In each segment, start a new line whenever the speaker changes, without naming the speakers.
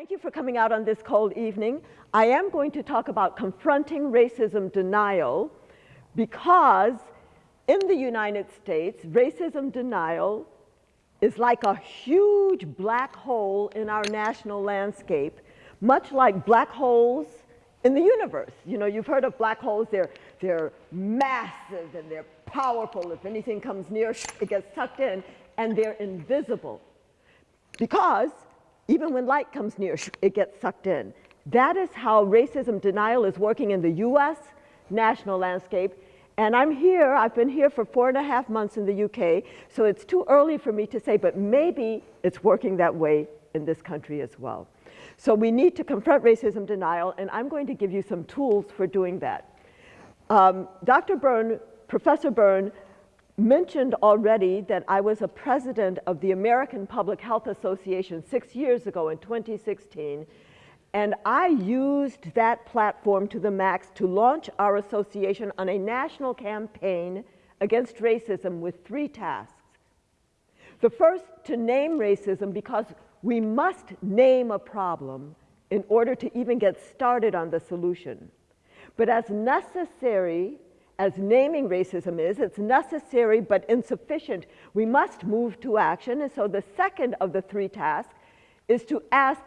Thank you for coming out on this cold evening. I am going to talk about confronting racism denial because in the United States, racism denial is like a huge black hole in our national landscape, much like black holes in the universe. You know, you've heard of black holes, they're, they're massive and they're powerful. If anything comes near, it gets sucked in, and they're invisible. Because even when light comes near, it gets sucked in. That is how racism denial is working in the US national landscape. And I'm here, I've been here for four and a half months in the UK, so it's too early for me to say, but maybe it's working that way in this country as well. So we need to confront racism denial, and I'm going to give you some tools for doing that. Um, Dr. Byrne, Professor Byrne, mentioned already that I was a president of the American Public Health Association six years ago in 2016, and I used that platform to the max to launch our association on a national campaign against racism with three tasks. The first, to name racism because we must name a problem in order to even get started on the solution. But as necessary as naming racism is, it's necessary but insufficient. We must move to action. And so the second of the three tasks is to ask,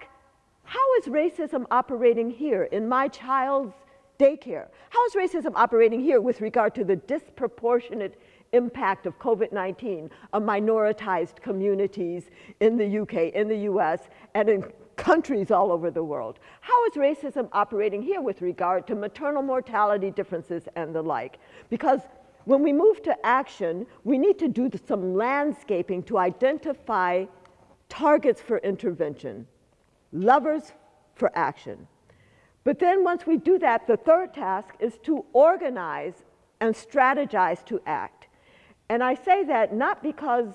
how is racism operating here in my child's daycare? How is racism operating here with regard to the disproportionate impact of COVID-19 on minoritized communities in the UK, in the US, and in countries all over the world. How is racism operating here with regard to maternal mortality differences and the like? Because when we move to action, we need to do some landscaping to identify targets for intervention, levers for action. But then once we do that, the third task is to organize and strategize to act. And I say that not because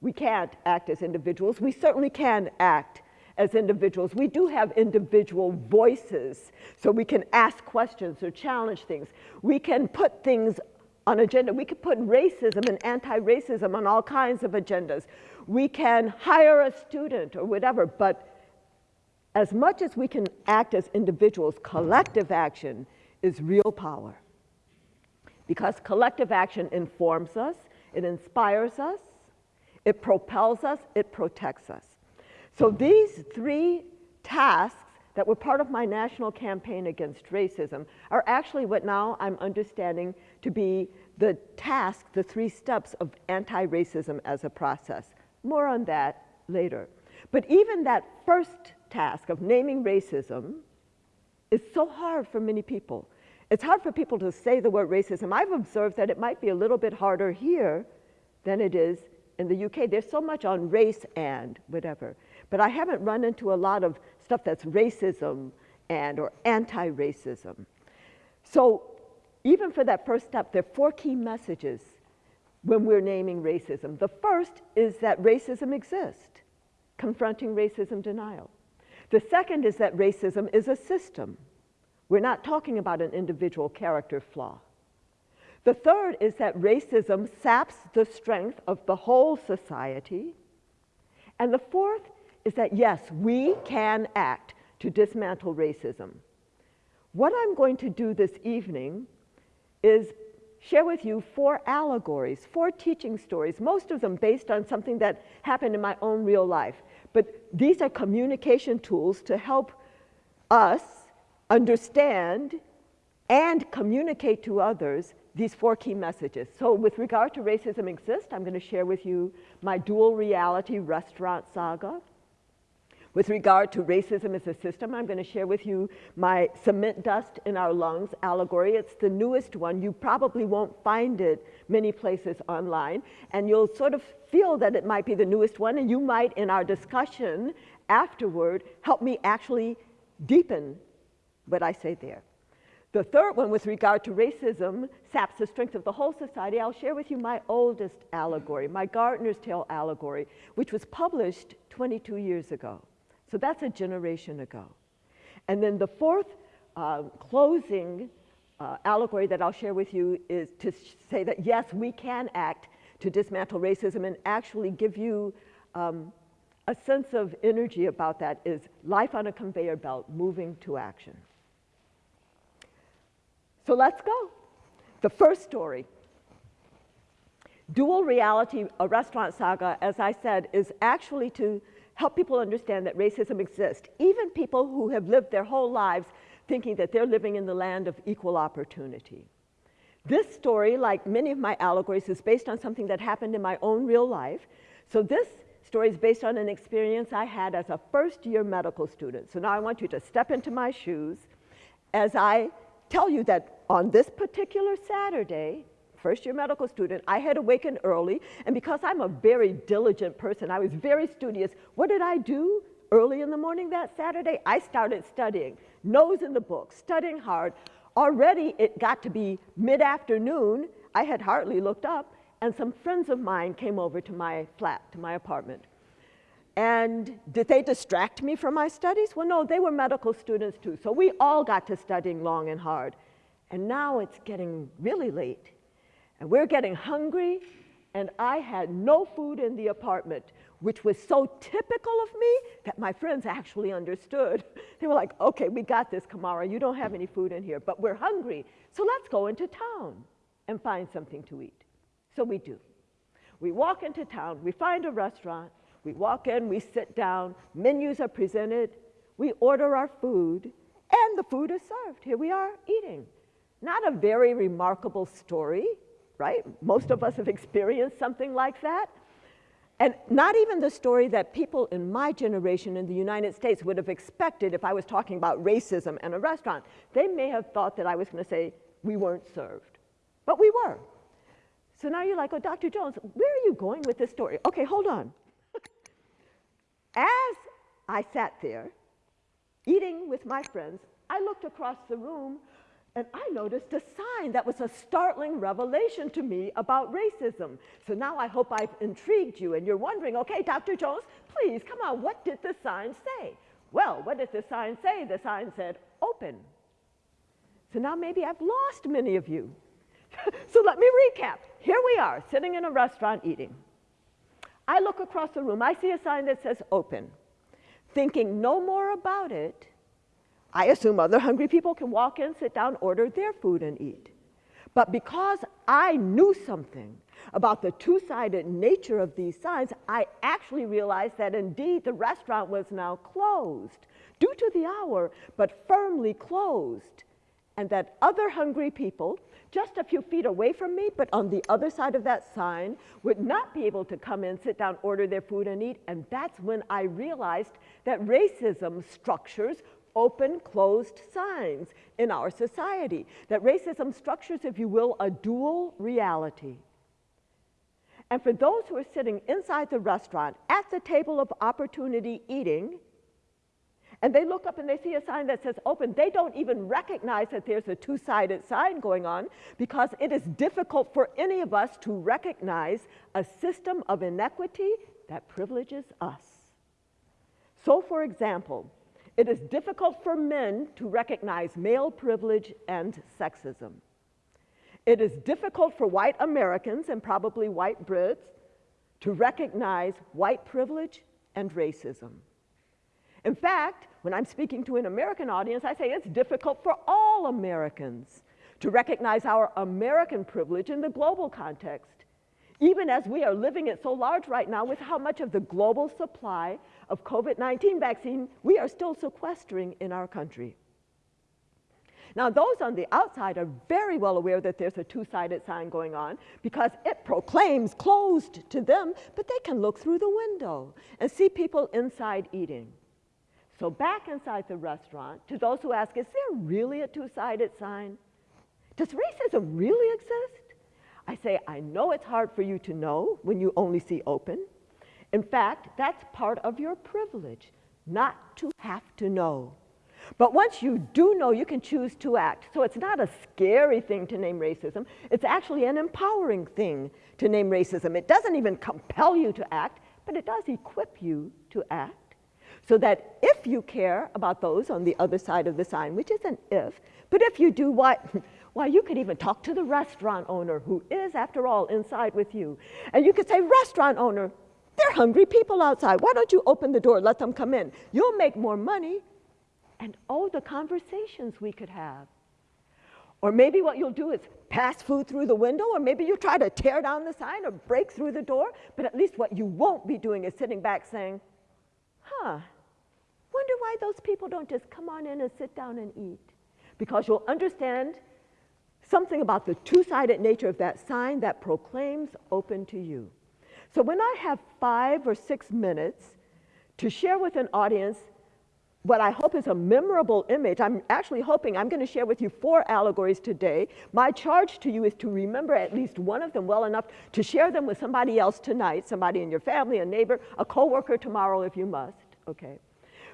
we can't act as individuals, we certainly can act as individuals. We do have individual voices, so we can ask questions or challenge things. We can put things on agenda. We can put racism and anti-racism on all kinds of agendas. We can hire a student or whatever, but as much as we can act as individuals, collective action is real power. Because collective action informs us, it inspires us, it propels us, it protects us. So these three tasks that were part of my national campaign against racism are actually what now I'm understanding to be the task, the three steps of anti-racism as a process. More on that later. But even that first task of naming racism is so hard for many people. It's hard for people to say the word racism. I've observed that it might be a little bit harder here than it is in the UK. There's so much on race and whatever. But I haven't run into a lot of stuff that's racism and or anti-racism. So even for that first step, there are four key messages when we're naming racism. The first is that racism exists, confronting racism denial. The second is that racism is a system. We're not talking about an individual character flaw. The third is that racism saps the strength of the whole society. And the fourth is that yes, we can act to dismantle racism. What I'm going to do this evening is share with you four allegories, four teaching stories, most of them based on something that happened in my own real life. But these are communication tools to help us understand and communicate to others these four key messages. So with regard to racism exists, I'm going to share with you my dual reality restaurant saga. With regard to racism as a system, I'm going to share with you my cement dust in our lungs allegory. It's the newest one. You probably won't find it many places online, and you'll sort of feel that it might be the newest one, and you might, in our discussion afterward, help me actually deepen what I say there. The third one, with regard to racism, saps the strength of the whole society. I'll share with you my oldest allegory, my Gardener's Tale allegory, which was published 22 years ago. So that's a generation ago. And then the fourth uh, closing uh, allegory that I'll share with you is to say that yes, we can act to dismantle racism and actually give you um, a sense of energy about that is life on a conveyor belt, moving to action. So let's go. The first story. Dual reality, a restaurant saga, as I said, is actually to help people understand that racism exists. Even people who have lived their whole lives thinking that they're living in the land of equal opportunity. This story, like many of my allegories, is based on something that happened in my own real life. So this story is based on an experience I had as a first year medical student. So now I want you to step into my shoes as I tell you that on this particular Saturday, first year medical student, I had awakened early, and because I'm a very diligent person, I was very studious. What did I do early in the morning that Saturday? I started studying, nose in the book, studying hard. Already it got to be mid-afternoon, I had hardly looked up, and some friends of mine came over to my flat, to my apartment. And did they distract me from my studies? Well, no, they were medical students too. So we all got to studying long and hard. And now it's getting really late. And we're getting hungry, and I had no food in the apartment, which was so typical of me that my friends actually understood. They were like, okay, we got this, Camara. You don't have any food in here, but we're hungry. So let's go into town and find something to eat. So we do. We walk into town, we find a restaurant, we walk in, we sit down, menus are presented, we order our food, and the food is served. Here we are eating. Not a very remarkable story, right? Most of us have experienced something like that. And not even the story that people in my generation in the United States would have expected if I was talking about racism in a restaurant. They may have thought that I was going to say, we weren't served. But we were. So now you're like, oh, Dr. Jones, where are you going with this story? Okay, hold on. As I sat there eating with my friends, I looked across the room and I noticed a sign that was a startling revelation to me about racism. So now I hope I've intrigued you and you're wondering, okay, Dr. Jones, please, come on, what did the sign say? Well, what did the sign say? The sign said, open. So now maybe I've lost many of you. so let me recap. Here we are, sitting in a restaurant eating. I look across the room, I see a sign that says open. Thinking no more about it, I assume other hungry people can walk in, sit down, order their food and eat. But because I knew something about the two-sided nature of these signs, I actually realized that indeed the restaurant was now closed due to the hour, but firmly closed. And that other hungry people, just a few feet away from me, but on the other side of that sign, would not be able to come in, sit down, order their food and eat. And that's when I realized that racism structures open, closed signs in our society. That racism structures, if you will, a dual reality. And for those who are sitting inside the restaurant at the table of opportunity eating, and they look up and they see a sign that says open, they don't even recognize that there's a two-sided sign going on because it is difficult for any of us to recognize a system of inequity that privileges us. So for example, it is difficult for men to recognize male privilege and sexism. It is difficult for white Americans and probably white Brits to recognize white privilege and racism. In fact, when I'm speaking to an American audience, I say it's difficult for all Americans to recognize our American privilege in the global context, even as we are living it so large right now with how much of the global supply of COVID-19 vaccine we are still sequestering in our country. Now, those on the outside are very well aware that there's a two-sided sign going on because it proclaims closed to them, but they can look through the window and see people inside eating. So back inside the restaurant, to those who ask, is there really a two-sided sign? Does racism really exist? I say, I know it's hard for you to know when you only see open, in fact, that's part of your privilege, not to have to know. But once you do know, you can choose to act. So it's not a scary thing to name racism. It's actually an empowering thing to name racism. It doesn't even compel you to act, but it does equip you to act. So that if you care about those on the other side of the sign, which is an if, but if you do what, why, you could even talk to the restaurant owner who is, after all, inside with you. And you could say, restaurant owner, They're hungry people outside. Why don't you open the door, let them come in? You'll make more money. And oh, the conversations we could have. Or maybe what you'll do is pass food through the window, or maybe you try to tear down the sign or break through the door, but at least what you won't be doing is sitting back saying, huh, wonder why those people don't just come on in and sit down and eat. Because you'll understand something about the two-sided nature of that sign that proclaims open to you. So when I have five or six minutes to share with an audience what I hope is a memorable image. I'm actually hoping I'm going to share with you four allegories today. My charge to you is to remember at least one of them well enough to share them with somebody else tonight, somebody in your family, a neighbor, a coworker tomorrow if you must, okay?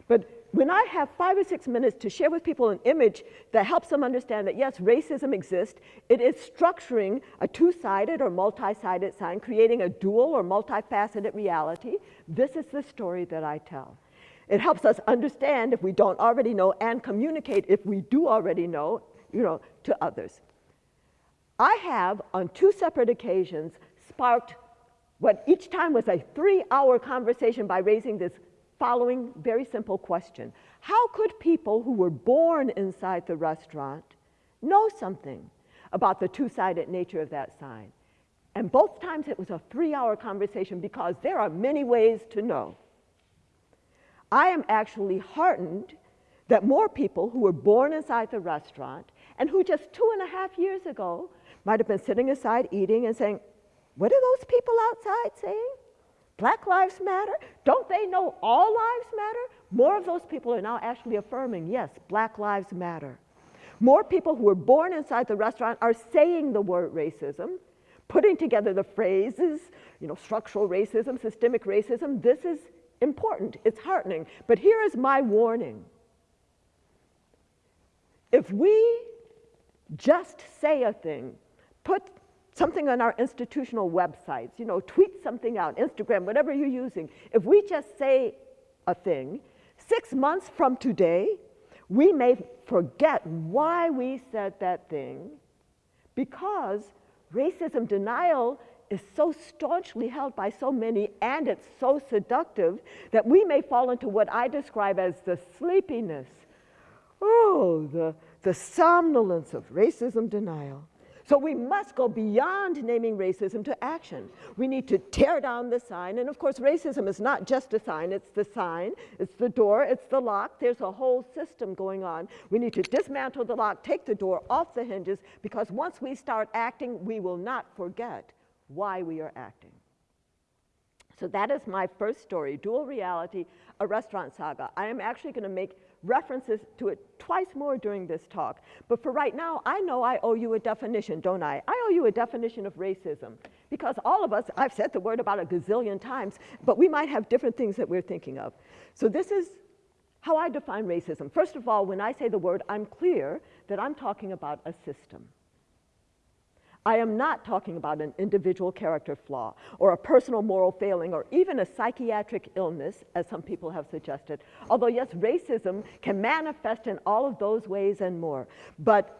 But when I have five or six minutes to share with people an image that helps them understand that yes, racism exists, it is structuring a two-sided or multi-sided sign, creating a dual or multifaceted reality, this is the story that I tell. It helps us understand if we don't already know and communicate if we do already know, you know, to others. I have, on two separate occasions, sparked what each time was a three-hour conversation by raising this following very simple question. How could people who were born inside the restaurant know something about the two-sided nature of that sign? And both times it was a three-hour conversation because there are many ways to know. I am actually heartened that more people who were born inside the restaurant and who just two and a half years ago might have been sitting aside eating and saying, what are those people outside saying? Black lives matter? Don't they know all lives matter? More of those people are now actually affirming, yes, black lives matter. More people who were born inside the restaurant are saying the word racism, putting together the phrases, you know, structural racism, systemic racism. This is important, it's heartening. But here is my warning. If we just say a thing, put something on our institutional websites, you know, tweet something out, Instagram, whatever you're using, if we just say a thing, six months from today, we may forget why we said that thing because racism denial is so staunchly held by so many and it's so seductive that we may fall into what I describe as the sleepiness. Oh, the, the somnolence of racism denial. So we must go beyond naming racism to action. We need to tear down the sign. And of course, racism is not just a sign. It's the sign, it's the door, it's the lock. There's a whole system going on. We need to dismantle the lock, take the door off the hinges, because once we start acting, we will not forget why we are acting. So that is my first story, Dual Reality, a restaurant saga. I am actually going to make references to it twice more during this talk. But for right now, I know I owe you a definition, don't I? I owe you a definition of racism. Because all of us, I've said the word about a gazillion times, but we might have different things that we're thinking of. So this is how I define racism. First of all, when I say the word, I'm clear that I'm talking about a system. I am not talking about an individual character flaw or a personal moral failing or even a psychiatric illness, as some people have suggested. Although, yes, racism can manifest in all of those ways and more. But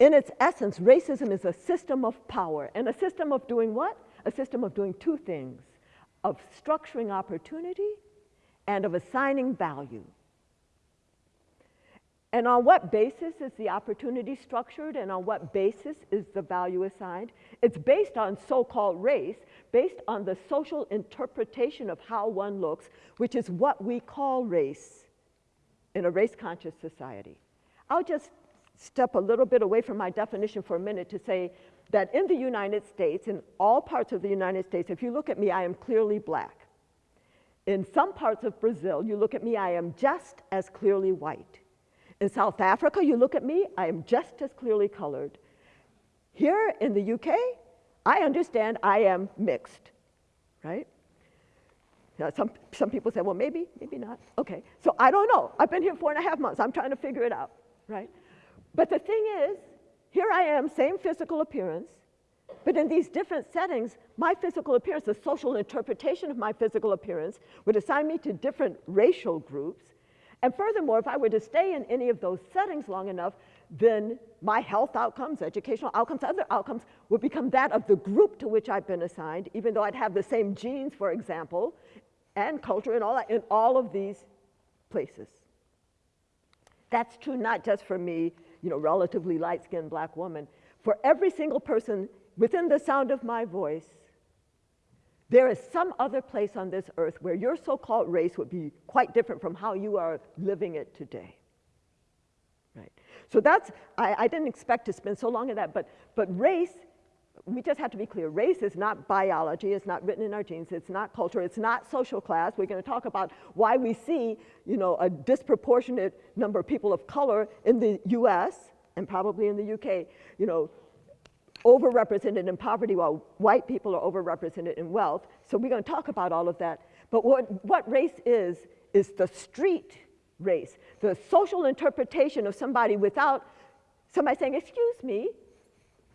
in its essence, racism is a system of power. And a system of doing what? A system of doing two things of structuring opportunity and of assigning value. And on what basis is the opportunity structured and on what basis is the value assigned? It's based on so-called race, based on the social interpretation of how one looks, which is what we call race in a race-conscious society. I'll just step a little bit away from my definition for a minute to say that in the United States, in all parts of the United States, if you look at me, I am clearly black. In some parts of Brazil, you look at me, I am just as clearly white. In South Africa, you look at me, I am just as clearly colored. Here in the UK, I understand I am mixed, right? Now, some, some people say, well, maybe, maybe not. Okay, so I don't know. I've been here four and a half months. I'm trying to figure it out, right? But the thing is, here I am, same physical appearance, but in these different settings, my physical appearance, the social interpretation of my physical appearance would assign me to different racial groups, and furthermore, if I were to stay in any of those settings long enough, then my health outcomes, educational outcomes, other outcomes would become that of the group to which I've been assigned, even though I'd have the same genes, for example, and culture and all that in all of these places. That's true not just for me, you know, relatively light-skinned black woman. For every single person within the sound of my voice, there is some other place on this earth where your so-called race would be quite different from how you are living it today. Right. So that's, I, I didn't expect to spend so long on that, but, but race, we just have to be clear, race is not biology, it's not written in our genes, it's not culture, it's not social class. We're gonna talk about why we see, you know, a disproportionate number of people of color in the US and probably in the UK, you know, overrepresented in poverty while white people are overrepresented in wealth. So we're going to talk about all of that. But what, what race is, is the street race, the social interpretation of somebody without somebody saying, excuse me,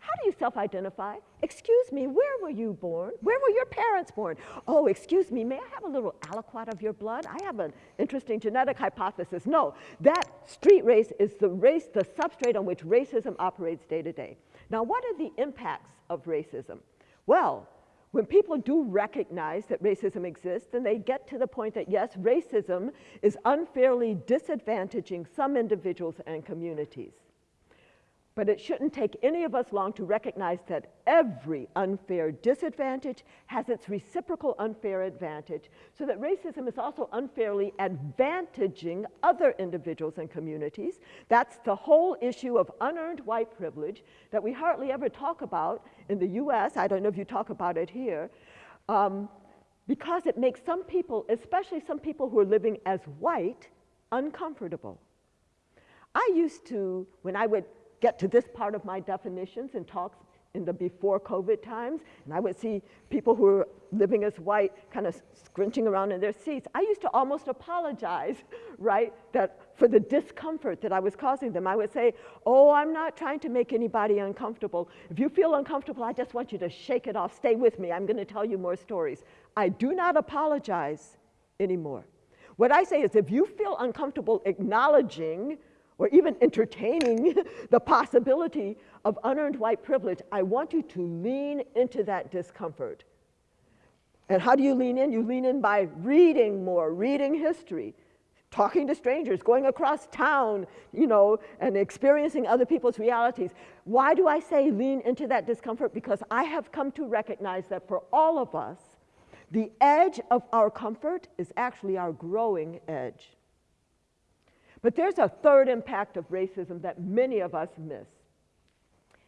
how do you self-identify? Excuse me, where were you born? Where were your parents born? Oh, excuse me, may I have a little aliquot of your blood? I have an interesting genetic hypothesis. No, that street race is the race, the substrate on which racism operates day to day. Now, what are the impacts of racism? Well, when people do recognize that racism exists, then they get to the point that yes, racism is unfairly disadvantaging some individuals and communities. But it shouldn't take any of us long to recognize that every unfair disadvantage has its reciprocal unfair advantage, so that racism is also unfairly advantaging other individuals and communities. That's the whole issue of unearned white privilege that we hardly ever talk about in the US. I don't know if you talk about it here. Um, because it makes some people, especially some people who are living as white, uncomfortable. I used to, when I would get to this part of my definitions and talks in the before COVID times, and I would see people who were living as white kind of scrunching around in their seats. I used to almost apologize, right, that for the discomfort that I was causing them. I would say, oh, I'm not trying to make anybody uncomfortable. If you feel uncomfortable, I just want you to shake it off. Stay with me. I'm going to tell you more stories. I do not apologize anymore. What I say is if you feel uncomfortable acknowledging or even entertaining the possibility of unearned white privilege, I want you to lean into that discomfort. And how do you lean in? You lean in by reading more, reading history, talking to strangers, going across town, you know, and experiencing other people's realities. Why do I say lean into that discomfort? Because I have come to recognize that for all of us, the edge of our comfort is actually our growing edge. But there's a third impact of racism that many of us miss.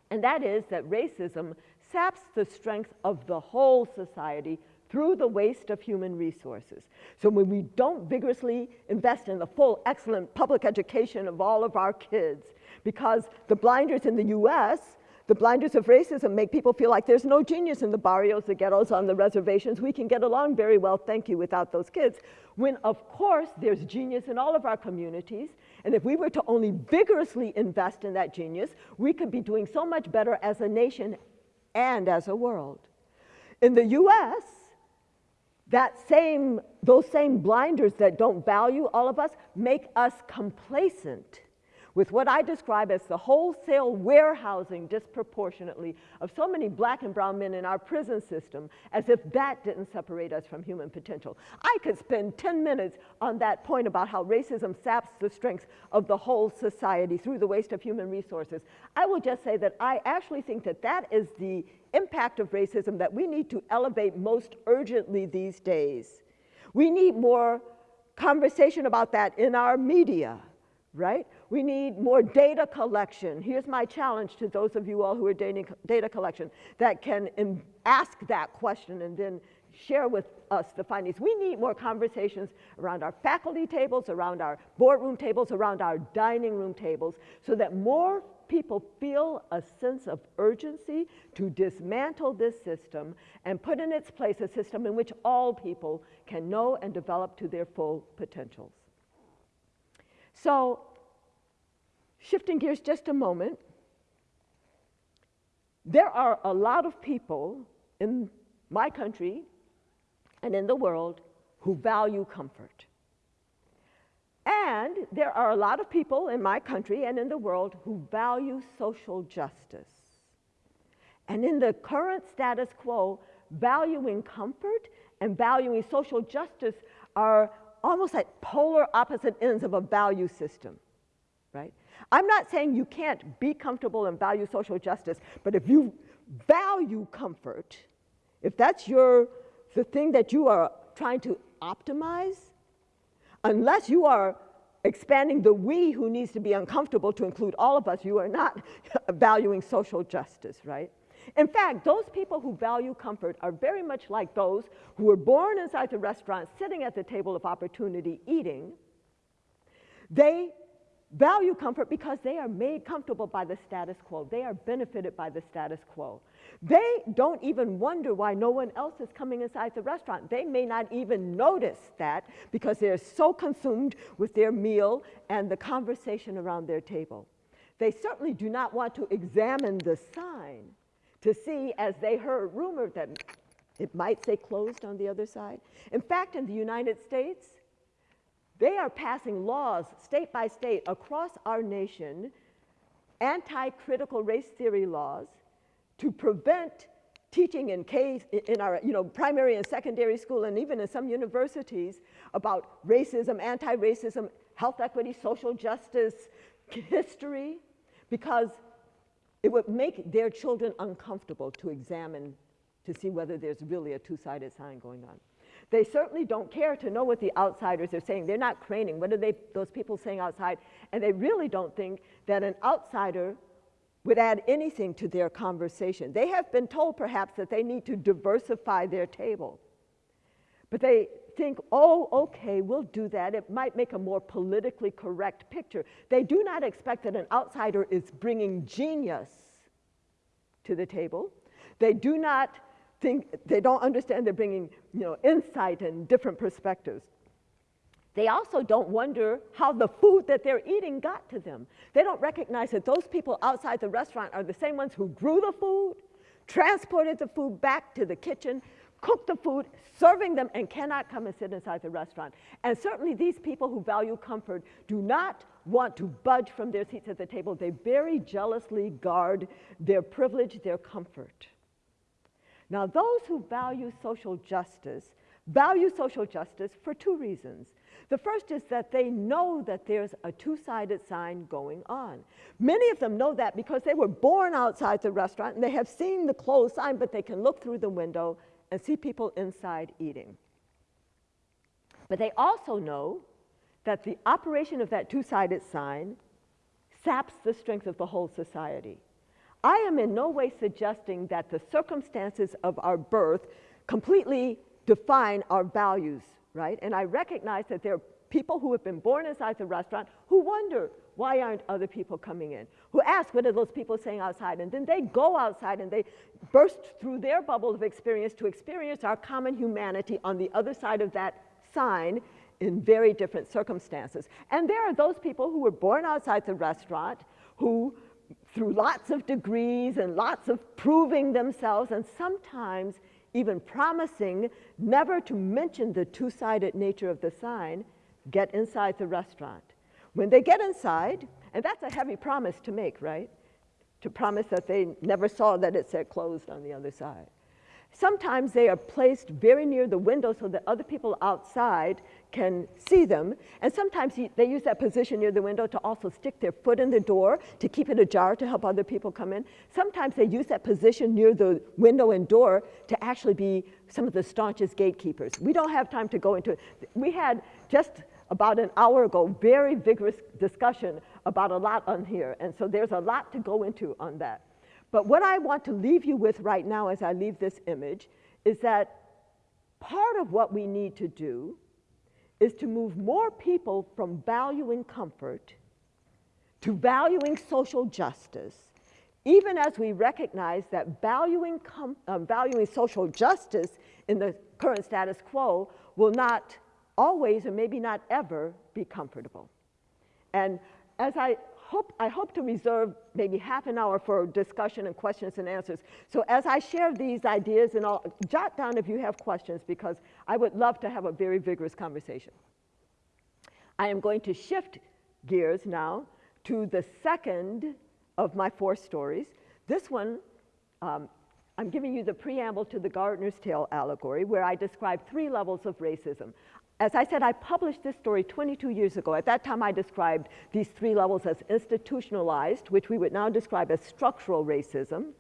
And that is that racism saps the strength of the whole society through the waste of human resources. So when we don't vigorously invest in the full, excellent public education of all of our kids, because the blinders in the US the blinders of racism make people feel like there's no genius in the barrios, the ghettos, on the reservations. We can get along very well, thank you, without those kids. When, of course, there's genius in all of our communities. And if we were to only vigorously invest in that genius, we could be doing so much better as a nation and as a world. In the US, that same, those same blinders that don't value all of us make us complacent with what I describe as the wholesale warehousing disproportionately of so many black and brown men in our prison system, as if that didn't separate us from human potential. I could spend 10 minutes on that point about how racism saps the strengths of the whole society through the waste of human resources. I will just say that I actually think that that is the impact of racism that we need to elevate most urgently these days. We need more conversation about that in our media right? We need more data collection. Here's my challenge to those of you all who are data collection that can ask that question and then share with us the findings. We need more conversations around our faculty tables, around our boardroom tables, around our dining room tables, so that more people feel a sense of urgency to dismantle this system and put in its place a system in which all people can know and develop to their full potentials. So, shifting gears just a moment, there are a lot of people in my country and in the world who value comfort. And there are a lot of people in my country and in the world who value social justice. And in the current status quo, valuing comfort and valuing social justice are almost like polar opposite ends of a value system, right? I'm not saying you can't be comfortable and value social justice, but if you value comfort, if that's your, the thing that you are trying to optimize, unless you are expanding the we who needs to be uncomfortable to include all of us, you are not valuing social justice, right? In fact, those people who value comfort are very much like those who were born inside the restaurant, sitting at the table of opportunity, eating. They value comfort because they are made comfortable by the status quo. They are benefited by the status quo. They don't even wonder why no one else is coming inside the restaurant. They may not even notice that because they're so consumed with their meal and the conversation around their table. They certainly do not want to examine the sign to see, as they heard rumored that it might say closed on the other side. In fact, in the United States, they are passing laws state by state across our nation, anti-critical race theory laws, to prevent teaching in, K, in our you know, primary and secondary school and even in some universities about racism, anti-racism, health equity, social justice, history, because it would make their children uncomfortable to examine to see whether there's really a two-sided sign going on. They certainly don't care to know what the outsiders are saying. They're not craning. What are they, those people saying outside? And they really don't think that an outsider would add anything to their conversation. They have been told perhaps that they need to diversify their table. But they think, oh, okay, we'll do that. It might make a more politically correct picture. They do not expect that an outsider is bringing genius to the table. They do not think, they don't understand they're bringing you know, insight and different perspectives. They also don't wonder how the food that they're eating got to them. They don't recognize that those people outside the restaurant are the same ones who grew the food, transported the food back to the kitchen, cooked the food, serving them, and cannot come and sit inside the restaurant. And certainly these people who value comfort do not want to budge from their seats at the table. They very jealously guard their privilege, their comfort. Now, those who value social justice value social justice for two reasons. The first is that they know that there's a two-sided sign going on. Many of them know that because they were born outside the restaurant and they have seen the closed sign, but they can look through the window and see people inside eating. But they also know that the operation of that two-sided sign saps the strength of the whole society. I am in no way suggesting that the circumstances of our birth completely define our values, right? And I recognize that there are people who have been born inside the restaurant who wonder, why aren't other people coming in? Who ask, what are those people saying outside? And then they go outside and they burst through their bubble of experience to experience our common humanity on the other side of that sign in very different circumstances. And there are those people who were born outside the restaurant who through lots of degrees and lots of proving themselves and sometimes even promising never to mention the two-sided nature of the sign, get inside the restaurant. When they get inside, and that's a heavy promise to make, right? To promise that they never saw that it said closed on the other side. Sometimes they are placed very near the window so that other people outside can see them. And sometimes they use that position near the window to also stick their foot in the door to keep it ajar to help other people come in. Sometimes they use that position near the window and door to actually be some of the staunchest gatekeepers. We don't have time to go into it. We had just about an hour ago very vigorous discussion about a lot on here. And so there's a lot to go into on that. But what I want to leave you with right now as I leave this image is that part of what we need to do is to move more people from valuing comfort to valuing social justice, even as we recognize that valuing, uh, valuing social justice in the current status quo will not always, or maybe not ever, be comfortable. And as I hope, I hope to reserve maybe half an hour for discussion and questions and answers. So as I share these ideas, and I'll jot down if you have questions because I would love to have a very vigorous conversation. I am going to shift gears now to the second of my four stories. This one, um, I'm giving you the preamble to the Gardener's Tale allegory, where I describe three levels of racism. As I said, I published this story 22 years ago. At that time, I described these three levels as institutionalized, which we would now describe as structural racism,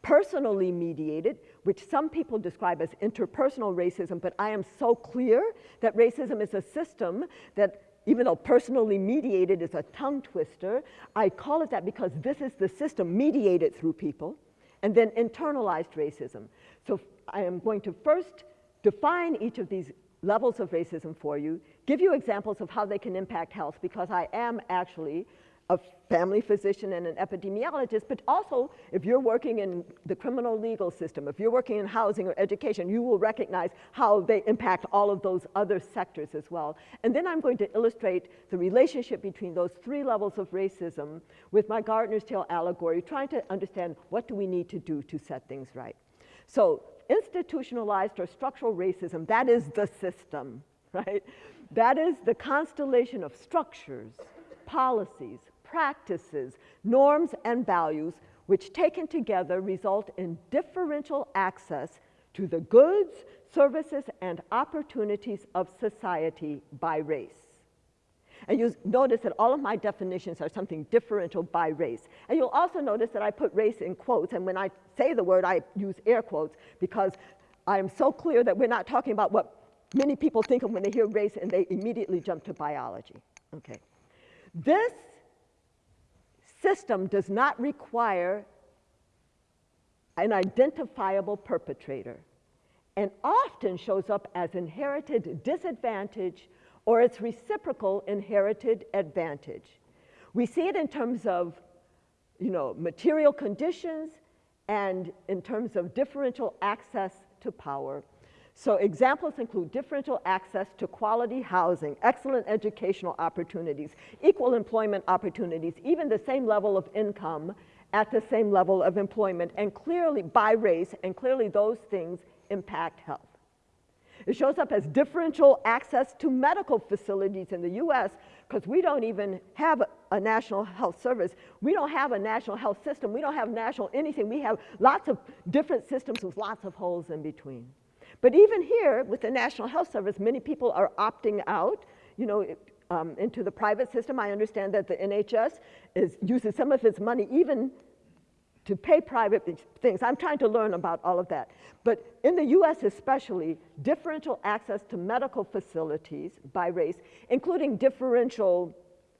personally mediated, which some people describe as interpersonal racism, but I am so clear that racism is a system that even though personally mediated is a tongue twister, I call it that because this is the system mediated through people, and then internalized racism. So I am going to first define each of these levels of racism for you, give you examples of how they can impact health, because I am actually a family physician and an epidemiologist, but also if you're working in the criminal legal system, if you're working in housing or education, you will recognize how they impact all of those other sectors as well. And then I'm going to illustrate the relationship between those three levels of racism with my Gardener's Tale allegory, trying to understand what do we need to do to set things right. So institutionalized or structural racism, that is the system, right? That is the constellation of structures, policies, practices, norms, and values which taken together result in differential access to the goods, services, and opportunities of society by race. And you notice that all of my definitions are something differential by race. And you'll also notice that I put race in quotes, and when I say the word, I use air quotes because I am so clear that we're not talking about what many people think of when they hear race and they immediately jump to biology. Okay. This system does not require an identifiable perpetrator and often shows up as inherited disadvantage or its reciprocal inherited advantage. We see it in terms of you know, material conditions and in terms of differential access to power. So examples include differential access to quality housing, excellent educational opportunities, equal employment opportunities, even the same level of income at the same level of employment, and clearly by race, and clearly those things impact health. It shows up as differential access to medical facilities in the US because we don't even have a national health service. We don't have a national health system. We don't have national anything. We have lots of different systems with lots of holes in between. But even here, with the National Health Service, many people are opting out, you know, um, into the private system. I understand that the NHS is, uses some of its money even to pay private things. I'm trying to learn about all of that. But in the US especially, differential access to medical facilities by race, including differential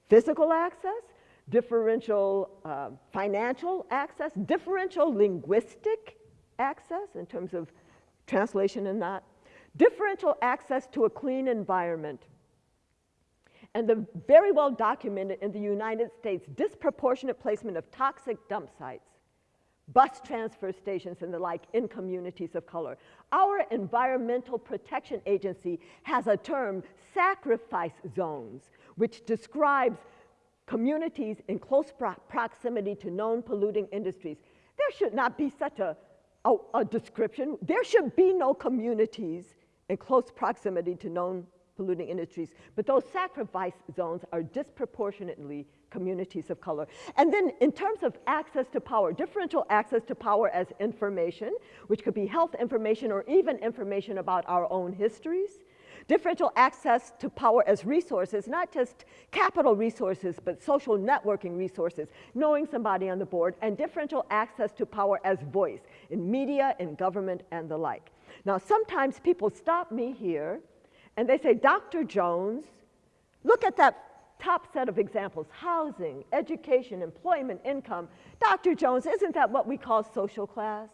physical access, differential uh, financial access, differential linguistic access in terms of translation and that. Differential access to a clean environment. And the very well documented in the United States disproportionate placement of toxic dump sites, bus transfer stations and the like in communities of color. Our Environmental Protection Agency has a term, sacrifice zones, which describes communities in close pro proximity to known polluting industries. There should not be such a a, a description. There should be no communities in close proximity to known polluting industries, but those sacrifice zones are disproportionately communities of color. And then in terms of access to power, differential access to power as information, which could be health information or even information about our own histories, differential access to power as resources, not just capital resources, but social networking resources, knowing somebody on the board, and differential access to power as voice in media, in government, and the like. Now, sometimes people stop me here and they say, Dr. Jones, look at that top set of examples, housing, education, employment, income. Dr. Jones, isn't that what we call social class?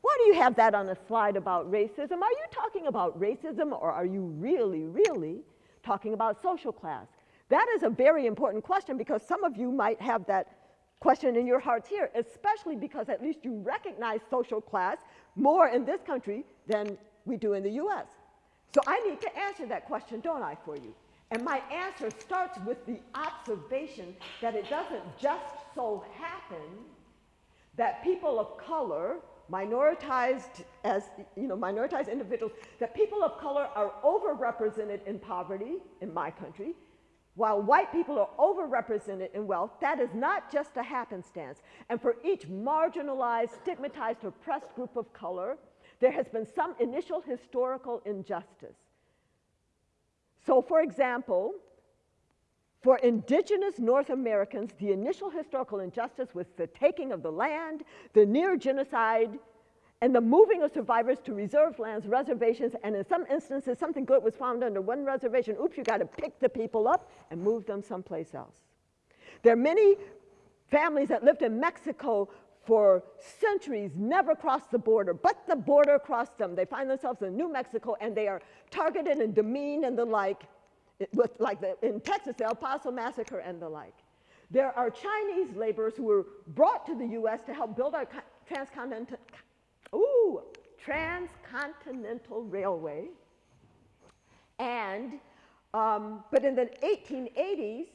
Why do you have that on a slide about racism? Are you talking about racism or are you really, really talking about social class? That is a very important question because some of you might have that question in your hearts here, especially because at least you recognize social class more in this country than we do in the US. So I need to answer that question, don't I, for you? And my answer starts with the observation that it doesn't just so happen that people of color minoritized as, you know, minoritized individuals, that people of color are overrepresented in poverty in my country, while white people are overrepresented in wealth, that is not just a happenstance. And for each marginalized, stigmatized, oppressed group of color, there has been some initial historical injustice. So for example, for indigenous North Americans, the initial historical injustice was the taking of the land, the near genocide, and the moving of survivors to reserved lands, reservations, and in some instances, something good was found under one reservation. Oops, you got to pick the people up and move them someplace else. There are many families that lived in Mexico for centuries, never crossed the border, but the border crossed them. They find themselves in New Mexico and they are targeted and demeaned and the like, with, like the, in Texas, the El Paso massacre and the like. There are Chinese laborers who were brought to the US to help build our transcontinental, ooh, transcontinental railway. And, um, but in the 1880s,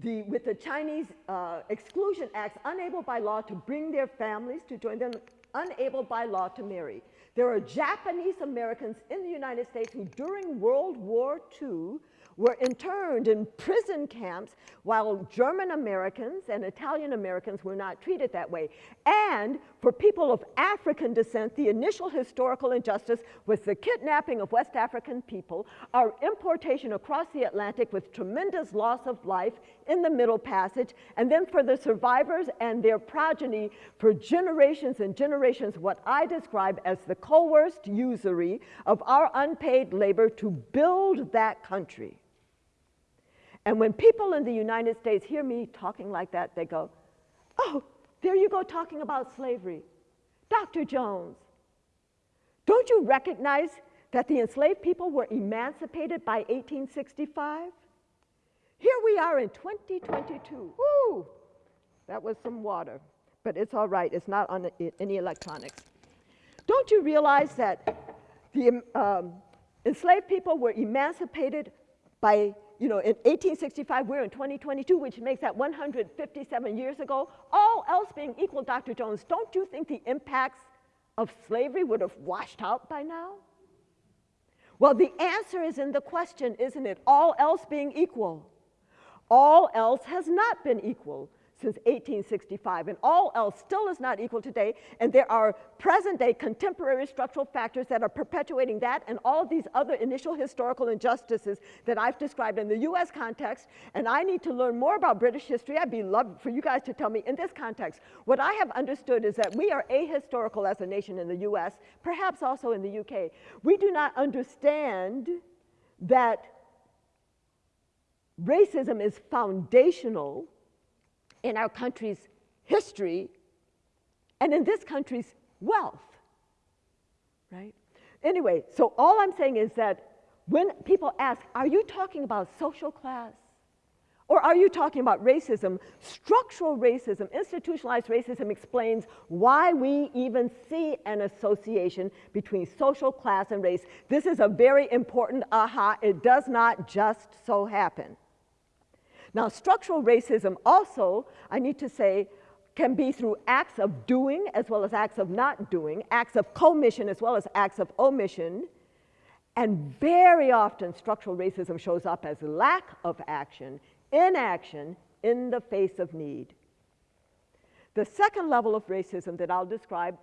the, with the Chinese uh, Exclusion Acts, unable by law to bring their families to join them, unable by law to marry. There are Japanese Americans in the United States who during World War II were interned in prison camps while German Americans and Italian Americans were not treated that way. And for people of African descent, the initial historical injustice was the kidnapping of West African people, our importation across the Atlantic with tremendous loss of life in the Middle Passage, and then for the survivors and their progeny for generations and generations, what I describe as the coerced usury of our unpaid labor to build that country. And when people in the United States hear me talking like that, they go, oh, there you go talking about slavery. Dr. Jones, don't you recognize that the enslaved people were emancipated by 1865? Here we are in 2022. Woo! That was some water, but it's all right. It's not on any electronics. Don't you realize that the um, enslaved people were emancipated by, you know, in 1865, we're in 2022, which makes that 157 years ago. All else being equal, Dr. Jones, don't you think the impacts of slavery would have washed out by now? Well, the answer is in the question, isn't it? All else being equal. All else has not been equal since 1865, and all else still is not equal today, and there are present-day contemporary structural factors that are perpetuating that and all these other initial historical injustices that I've described in the US context, and I need to learn more about British history. I'd be loved for you guys to tell me in this context. What I have understood is that we are ahistorical as a nation in the US, perhaps also in the UK. We do not understand that racism is foundational in our country's history and in this country's wealth, right? Anyway, so all I'm saying is that when people ask, are you talking about social class? Or are you talking about racism? Structural racism, institutionalized racism explains why we even see an association between social class and race. This is a very important aha. It does not just so happen. Now, structural racism also, I need to say, can be through acts of doing as well as acts of not doing, acts of commission as well as acts of omission. And very often, structural racism shows up as lack of action, inaction in the face of need. The second level of racism that I'll describe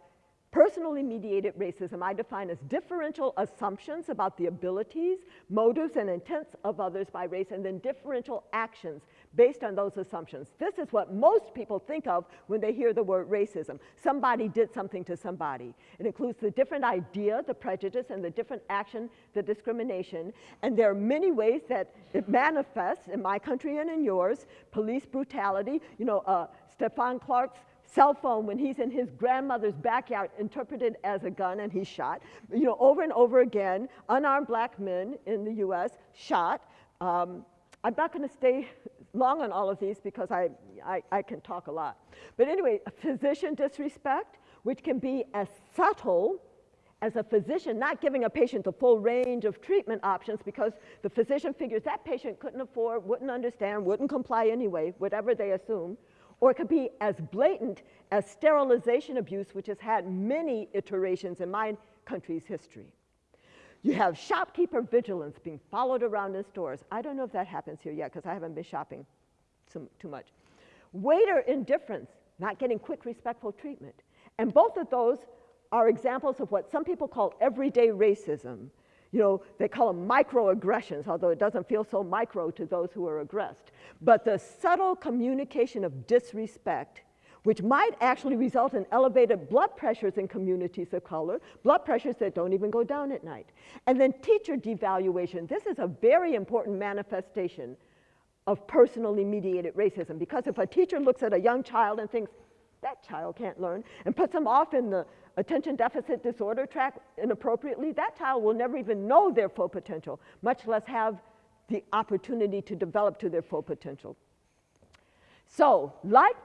Personally mediated racism I define as differential assumptions about the abilities, motives, and intents of others by race, and then differential actions based on those assumptions. This is what most people think of when they hear the word racism. Somebody did something to somebody. It includes the different idea, the prejudice, and the different action, the discrimination. And there are many ways that it manifests in my country and in yours. Police brutality, you know, uh, Stephon Clark's cell phone when he's in his grandmother's backyard interpreted as a gun and he's shot. You know, over and over again, unarmed black men in the US shot. Um, I'm not going to stay long on all of these because I, I, I, can talk a lot. But anyway, physician disrespect, which can be as subtle as a physician not giving a patient the full range of treatment options because the physician figures that patient couldn't afford, wouldn't understand, wouldn't comply anyway, whatever they assume or it could be as blatant as sterilization abuse, which has had many iterations in my country's history. You have shopkeeper vigilance being followed around in stores. I don't know if that happens here yet because I haven't been shopping too much. Waiter indifference, not getting quick, respectful treatment. And both of those are examples of what some people call everyday racism. You know, they call them microaggressions, although it doesn't feel so micro to those who are aggressed. But the subtle communication of disrespect which might actually result in elevated blood pressures in communities of color, blood pressures that don't even go down at night. And then teacher devaluation. This is a very important manifestation of personally mediated racism because if a teacher looks at a young child and thinks, that child can't learn, and puts them off in the attention deficit disorder track inappropriately, that child will never even know their full potential, much less have the opportunity to develop to their full potential. So, like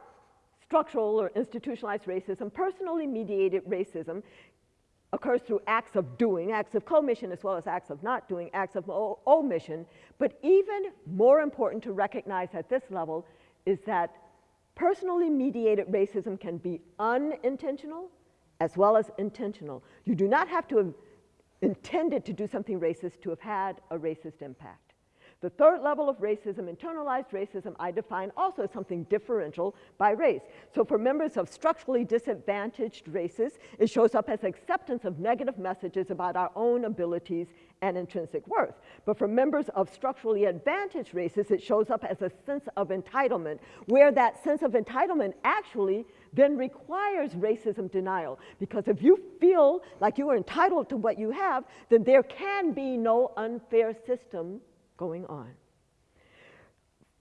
structural or institutionalized racism, personally mediated racism occurs through acts of doing, acts of commission as well as acts of not doing, acts of omission. But even more important to recognize at this level is that personally mediated racism can be unintentional as well as intentional. You do not have to have intended to do something racist to have had a racist impact. The third level of racism, internalized racism, I define also as something differential by race. So for members of structurally disadvantaged races, it shows up as acceptance of negative messages about our own abilities and intrinsic worth. But for members of structurally advantaged races, it shows up as a sense of entitlement, where that sense of entitlement actually then requires racism denial. Because if you feel like you are entitled to what you have, then there can be no unfair system going on.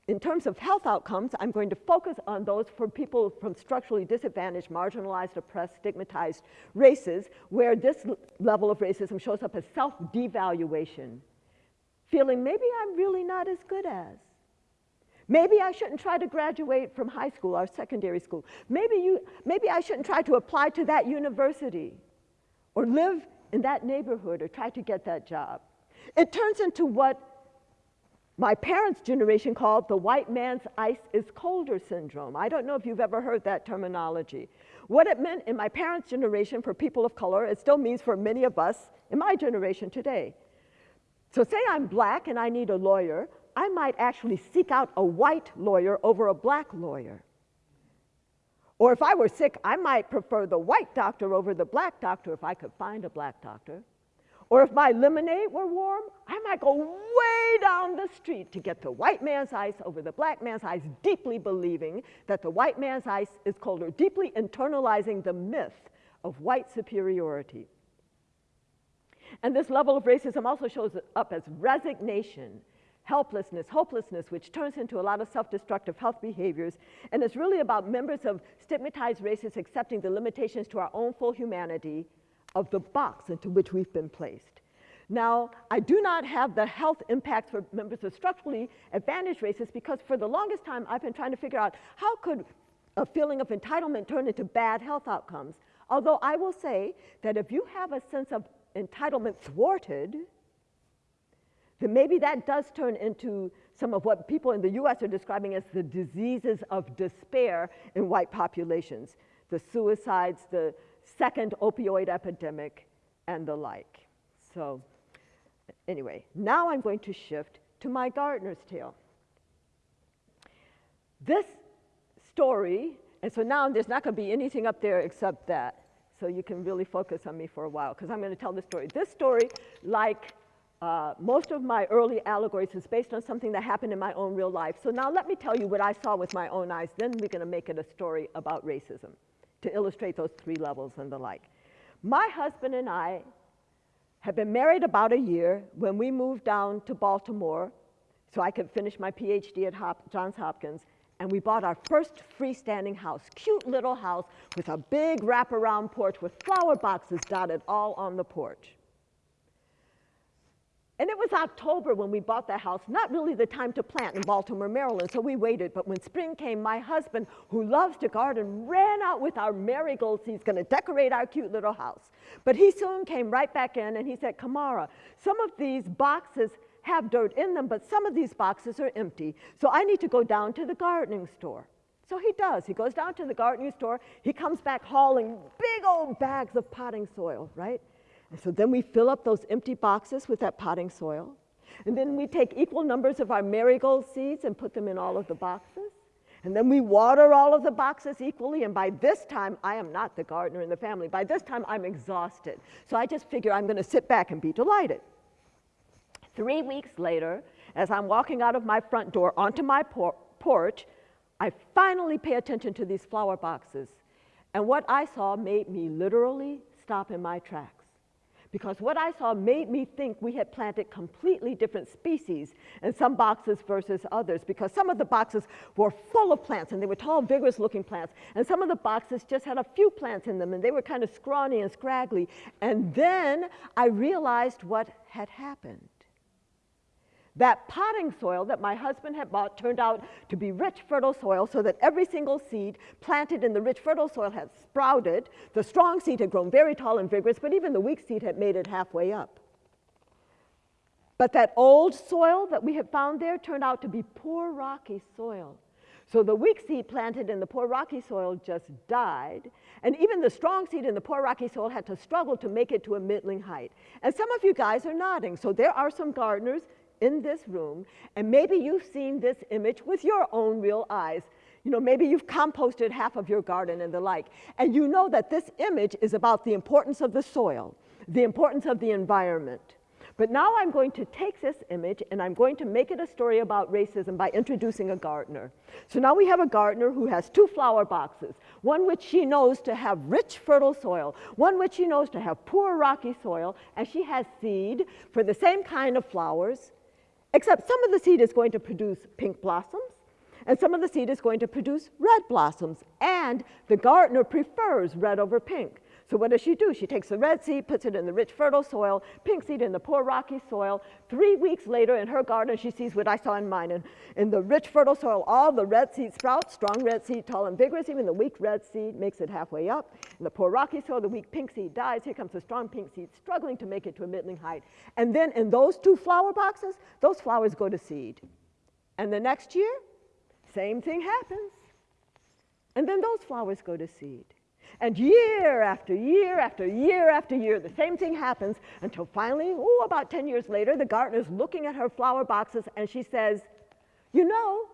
In terms of health outcomes, I'm going to focus on those for people from structurally disadvantaged, marginalized, oppressed, stigmatized races, where this level of racism shows up as self-devaluation, feeling maybe I'm really not as good as. Maybe I shouldn't try to graduate from high school or secondary school. Maybe, you, maybe I shouldn't try to apply to that university or live in that neighborhood or try to get that job. It turns into what my parents' generation called the white man's ice is colder syndrome. I don't know if you've ever heard that terminology. What it meant in my parents' generation for people of color, it still means for many of us in my generation today. So say I'm black and I need a lawyer, I might actually seek out a white lawyer over a black lawyer. Or if I were sick, I might prefer the white doctor over the black doctor if I could find a black doctor. Or if my lemonade were warm, I might go way down the street to get the white man's ice over the black man's ice, deeply believing that the white man's ice is colder, deeply internalizing the myth of white superiority. And this level of racism also shows up as resignation, helplessness, hopelessness, which turns into a lot of self-destructive health behaviors. And it's really about members of stigmatized races accepting the limitations to our own full humanity of the box into which we've been placed. Now, I do not have the health impacts for members of structurally advantaged races because for the longest time I've been trying to figure out how could a feeling of entitlement turn into bad health outcomes. Although I will say that if you have a sense of entitlement thwarted, then maybe that does turn into some of what people in the US are describing as the diseases of despair in white populations. The suicides, the second opioid epidemic, and the like. So anyway, now I'm going to shift to my gardener's tale. This story, and so now there's not going to be anything up there except that, so you can really focus on me for a while, because I'm going to tell this story. This story, like uh, most of my early allegories, is based on something that happened in my own real life. So now let me tell you what I saw with my own eyes, then we're going to make it a story about racism to illustrate those three levels and the like. My husband and I had been married about a year when we moved down to Baltimore so I could finish my PhD at Hop Johns Hopkins, and we bought our first freestanding house, cute little house with a big wraparound porch with flower boxes dotted all on the porch. And it was October when we bought the house, not really the time to plant in Baltimore, Maryland, so we waited. But when spring came, my husband, who loves to garden, ran out with our marigolds. He's going to decorate our cute little house. But he soon came right back in and he said, Camara, some of these boxes have dirt in them, but some of these boxes are empty. So I need to go down to the gardening store. So he does. He goes down to the gardening store. He comes back hauling big old bags of potting soil, right? And so then we fill up those empty boxes with that potting soil. And then we take equal numbers of our marigold seeds and put them in all of the boxes. And then we water all of the boxes equally. And by this time, I am not the gardener in the family. By this time, I'm exhausted. So I just figure I'm going to sit back and be delighted. Three weeks later, as I'm walking out of my front door onto my por porch, I finally pay attention to these flower boxes. And what I saw made me literally stop in my tracks because what I saw made me think we had planted completely different species in some boxes versus others because some of the boxes were full of plants and they were tall, vigorous looking plants. And some of the boxes just had a few plants in them and they were kind of scrawny and scraggly. And then I realized what had happened. That potting soil that my husband had bought turned out to be rich, fertile soil so that every single seed planted in the rich, fertile soil had sprouted. The strong seed had grown very tall and vigorous, but even the weak seed had made it halfway up. But that old soil that we had found there turned out to be poor, rocky soil. So the weak seed planted in the poor rocky soil just died, and even the strong seed in the poor rocky soil had to struggle to make it to a middling height. And some of you guys are nodding, so there are some gardeners in this room, and maybe you've seen this image with your own real eyes. You know, maybe you've composted half of your garden and the like, and you know that this image is about the importance of the soil, the importance of the environment. But now I'm going to take this image and I'm going to make it a story about racism by introducing a gardener. So now we have a gardener who has two flower boxes, one which she knows to have rich, fertile soil, one which she knows to have poor, rocky soil, and she has seed for the same kind of flowers, Except some of the seed is going to produce pink blossoms, and some of the seed is going to produce red blossoms, and the gardener prefers red over pink. So what does she do? She takes the red seed, puts it in the rich, fertile soil, pink seed in the poor, rocky soil. Three weeks later in her garden, she sees what I saw in mine. And in the rich, fertile soil, all the red seed sprouts, strong red seed, tall and vigorous. Even the weak red seed makes it halfway up. In the poor, rocky soil, the weak pink seed dies. Here comes the strong pink seed, struggling to make it to a middling height. And then in those two flower boxes, those flowers go to seed. And the next year, same thing happens. And then those flowers go to seed. And year after year after year after year, the same thing happens until finally, oh, about 10 years later, the gardener's looking at her flower boxes and she says, You know,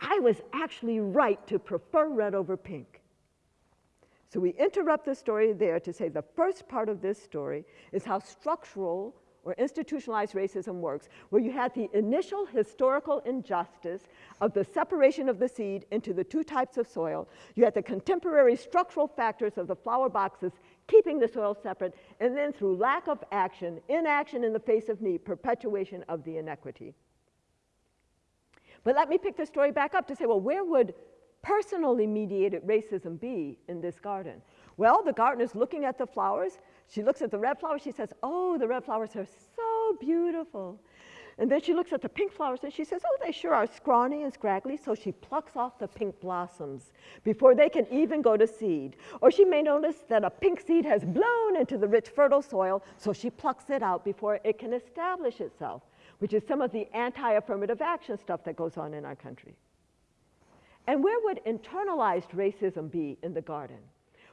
I was actually right to prefer red over pink. So we interrupt the story there to say the first part of this story is how structural or institutionalized racism works, where you had the initial historical injustice of the separation of the seed into the two types of soil. You had the contemporary structural factors of the flower boxes keeping the soil separate, and then through lack of action, inaction in the face of need, perpetuation of the inequity. But let me pick the story back up to say, well, where would personally mediated racism be in this garden? Well, the gardener's looking at the flowers. She looks at the red flowers. She says, oh, the red flowers are so beautiful. And then she looks at the pink flowers and she says, oh, they sure are scrawny and scraggly. So she plucks off the pink blossoms before they can even go to seed. Or she may notice that a pink seed has blown into the rich, fertile soil. So she plucks it out before it can establish itself, which is some of the anti-affirmative action stuff that goes on in our country. And where would internalized racism be in the garden?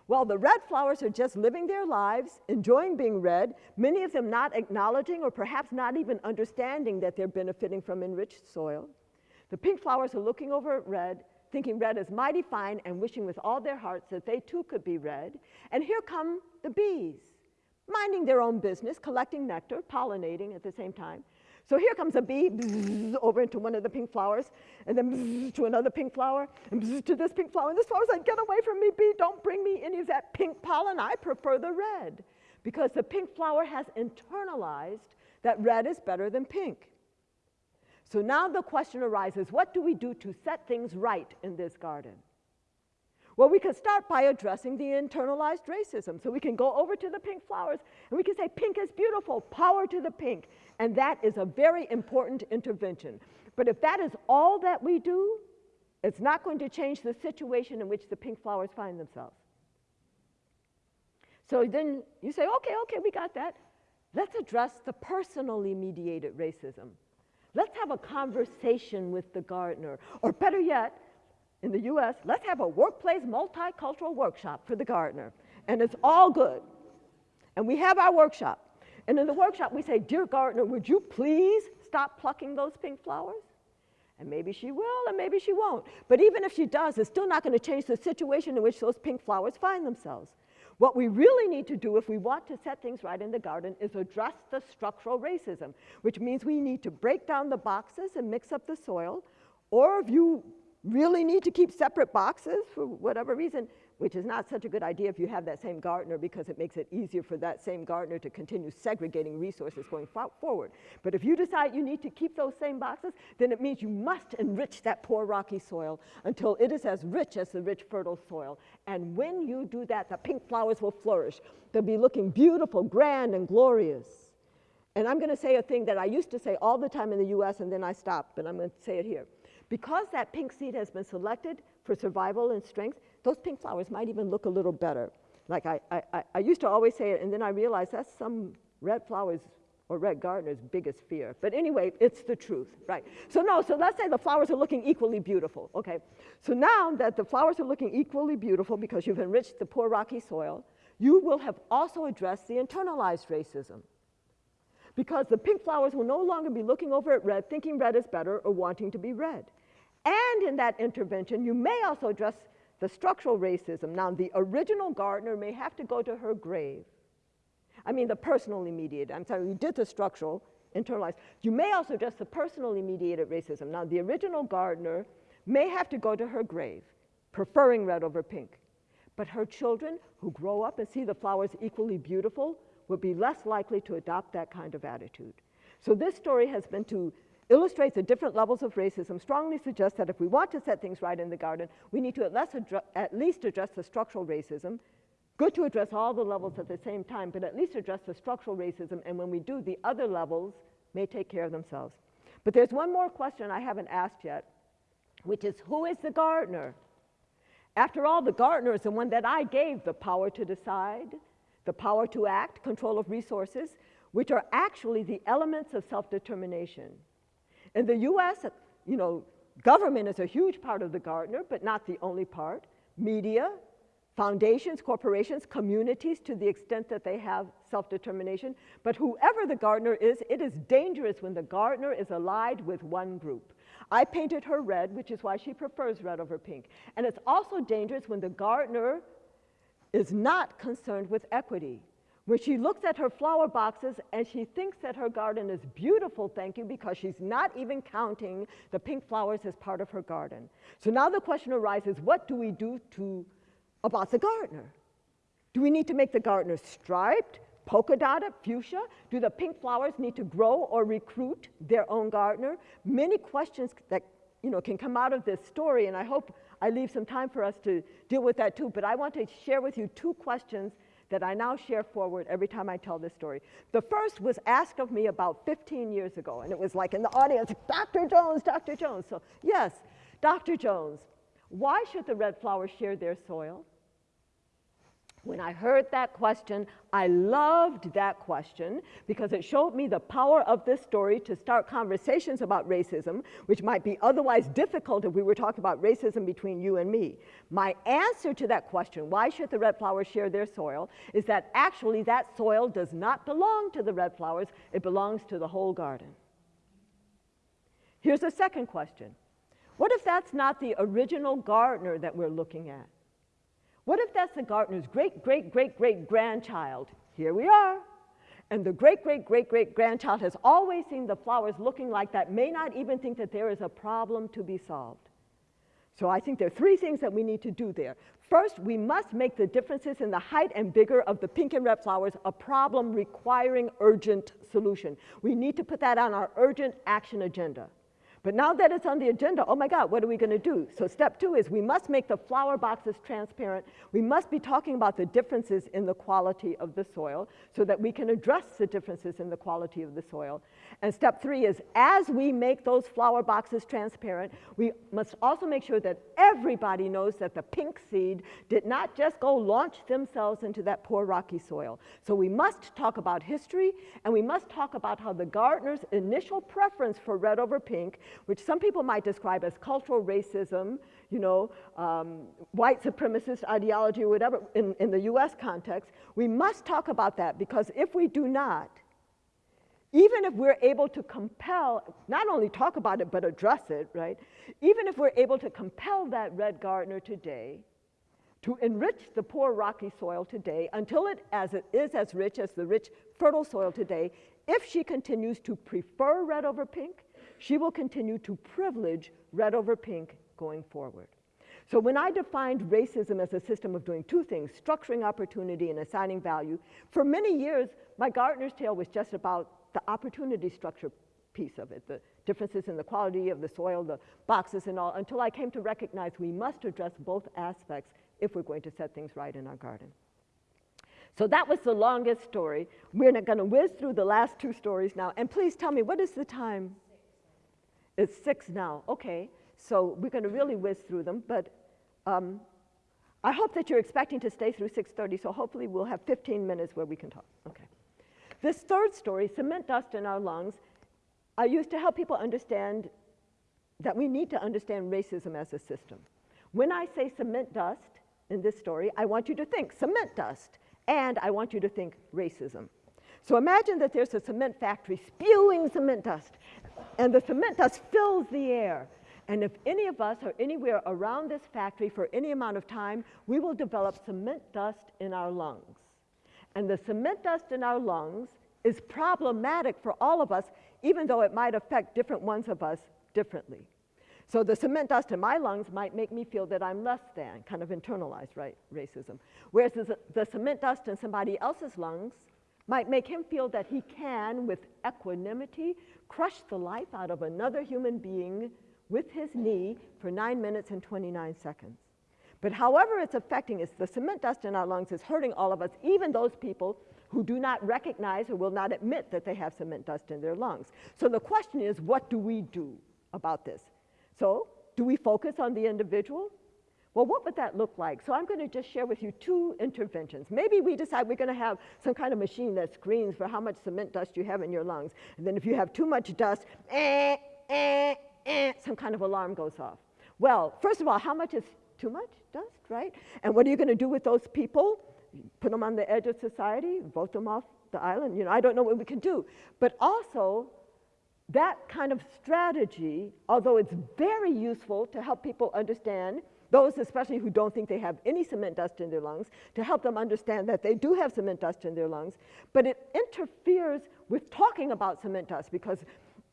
While the red flowers are just living their lives, enjoying being red, many of them not acknowledging or perhaps not even understanding that they're benefiting from enriched soil. The pink flowers are looking over at red, thinking red is mighty fine and wishing with all their hearts that they too could be red. And here come the bees, minding their own business, collecting nectar, pollinating at the same time. So here comes a bee bzz, over into one of the pink flowers, and then bzz, to another pink flower, and bzz, to this pink flower. And this flower's like, get away from me, bee. Don't bring me any of that pink pollen. I prefer the red. Because the pink flower has internalized that red is better than pink. So now the question arises, what do we do to set things right in this garden? Well, we could start by addressing the internalized racism. So we can go over to the pink flowers and we can say, pink is beautiful, power to the pink. And that is a very important intervention. But if that is all that we do, it's not going to change the situation in which the pink flowers find themselves. So then you say, okay, okay, we got that. Let's address the personally mediated racism. Let's have a conversation with the gardener. Or better yet, in the US, let's have a workplace multicultural workshop for the gardener. And it's all good. And we have our workshop. And in the workshop, we say, Dear gardener, would you please stop plucking those pink flowers? And maybe she will, and maybe she won't. But even if she does, it's still not going to change the situation in which those pink flowers find themselves. What we really need to do if we want to set things right in the garden is address the structural racism, which means we need to break down the boxes and mix up the soil. Or if you really need to keep separate boxes for whatever reason, which is not such a good idea if you have that same gardener because it makes it easier for that same gardener to continue segregating resources going forward. But if you decide you need to keep those same boxes, then it means you must enrich that poor rocky soil until it is as rich as the rich fertile soil. And when you do that, the pink flowers will flourish. They'll be looking beautiful, grand, and glorious. And I'm going to say a thing that I used to say all the time in the US and then I stopped, but I'm going to say it here. Because that pink seed has been selected for survival and strength, those pink flowers might even look a little better. Like I, I, I used to always say it, and then I realized that's some red flowers or red gardener's biggest fear. But anyway, it's the truth, right? So no, so let's say the flowers are looking equally beautiful, okay? So now that the flowers are looking equally beautiful because you've enriched the poor rocky soil, you will have also addressed the internalized racism. Because the pink flowers will no longer be looking over at red, thinking red is better or wanting to be red. And in that intervention, you may also address the structural racism. Now, the original gardener may have to go to her grave. I mean, the personally mediated. I'm sorry, we did the structural, internalized. You may also address the personally mediated racism. Now, the original gardener may have to go to her grave, preferring red over pink. But her children who grow up and see the flowers equally beautiful will be less likely to adopt that kind of attitude. So this story has been to illustrates the different levels of racism strongly suggests that if we want to set things right in the garden, we need to at, at least address the structural racism. Good to address all the levels at the same time, but at least address the structural racism, and when we do, the other levels may take care of themselves. But there's one more question I haven't asked yet, which is who is the gardener? After all, the gardener is the one that I gave the power to decide, the power to act, control of resources, which are actually the elements of self-determination. In the US, you know, government is a huge part of the gardener, but not the only part. Media, foundations, corporations, communities to the extent that they have self-determination. But whoever the gardener is, it is dangerous when the gardener is allied with one group. I painted her red, which is why she prefers red over pink. And it's also dangerous when the gardener is not concerned with equity when she looks at her flower boxes and she thinks that her garden is beautiful, thank you, because she's not even counting the pink flowers as part of her garden. So now the question arises, what do we do to, about the gardener? Do we need to make the gardener striped, polka dotted, fuchsia? Do the pink flowers need to grow or recruit their own gardener? Many questions that you know, can come out of this story, and I hope I leave some time for us to deal with that too. But I want to share with you two questions that I now share forward every time I tell this story. The first was asked of me about 15 years ago, and it was like in the audience, Dr. Jones, Dr. Jones. So yes, Dr. Jones, why should the red flowers share their soil? When I heard that question, I loved that question because it showed me the power of this story to start conversations about racism, which might be otherwise difficult if we were talking about racism between you and me. My answer to that question, why should the red flowers share their soil, is that actually that soil does not belong to the red flowers, it belongs to the whole garden. Here's a second question. What if that's not the original gardener that we're looking at? What if that's the gardener's great, great, great, great grandchild? Here we are. And the great, great, great, great grandchild has always seen the flowers looking like that, may not even think that there is a problem to be solved. So I think there are three things that we need to do there. First, we must make the differences in the height and vigor of the pink and red flowers a problem requiring urgent solution. We need to put that on our urgent action agenda. But now that it's on the agenda, oh my God, what are we going to do? So step two is we must make the flower boxes transparent. We must be talking about the differences in the quality of the soil so that we can address the differences in the quality of the soil. And step three is as we make those flower boxes transparent, we must also make sure that everybody knows that the pink seed did not just go launch themselves into that poor rocky soil. So we must talk about history and we must talk about how the gardener's initial preference for red over pink which some people might describe as cultural racism, you know, um, white supremacist ideology or whatever in, in the US context, we must talk about that because if we do not, even if we're able to compel, not only talk about it, but address it, right? Even if we're able to compel that red gardener today to enrich the poor rocky soil today until it, as it is as rich as the rich fertile soil today, if she continues to prefer red over pink, she will continue to privilege red over pink going forward. So when I defined racism as a system of doing two things, structuring opportunity and assigning value, for many years, my gardener's tale was just about the opportunity structure piece of it, the differences in the quality of the soil, the boxes and all, until I came to recognize we must address both aspects if we're going to set things right in our garden. So that was the longest story. We're not going to whiz through the last two stories now. And please tell me, what is the time? It's six now. Okay. So we're going to really whiz through them. But um, I hope that you're expecting to stay through 6.30, so hopefully we'll have 15 minutes where we can talk. Okay. This third story, cement dust in our lungs, I used to help people understand that we need to understand racism as a system. When I say cement dust in this story, I want you to think cement dust, and I want you to think racism. So imagine that there's a cement factory spewing cement dust, and the cement dust fills the air. And if any of us are anywhere around this factory for any amount of time, we will develop cement dust in our lungs. And the cement dust in our lungs is problematic for all of us, even though it might affect different ones of us differently. So the cement dust in my lungs might make me feel that I'm less than, kind of internalized right, racism. Whereas the, the cement dust in somebody else's lungs might make him feel that he can, with equanimity, crush the life out of another human being with his knee for 9 minutes and 29 seconds. But however it's affecting us, the cement dust in our lungs is hurting all of us, even those people who do not recognize or will not admit that they have cement dust in their lungs. So the question is, what do we do about this? So do we focus on the individual? Well, what would that look like? So I'm going to just share with you two interventions. Maybe we decide we're going to have some kind of machine that screens for how much cement dust you have in your lungs. And then if you have too much dust, eh, eh, eh, some kind of alarm goes off. Well, first of all, how much is too much dust, right? And what are you going to do with those people? Put them on the edge of society, vote them off the island? You know, I don't know what we can do. But also, that kind of strategy, although it's very useful to help people understand, those especially who don't think they have any cement dust in their lungs, to help them understand that they do have cement dust in their lungs, but it interferes with talking about cement dust because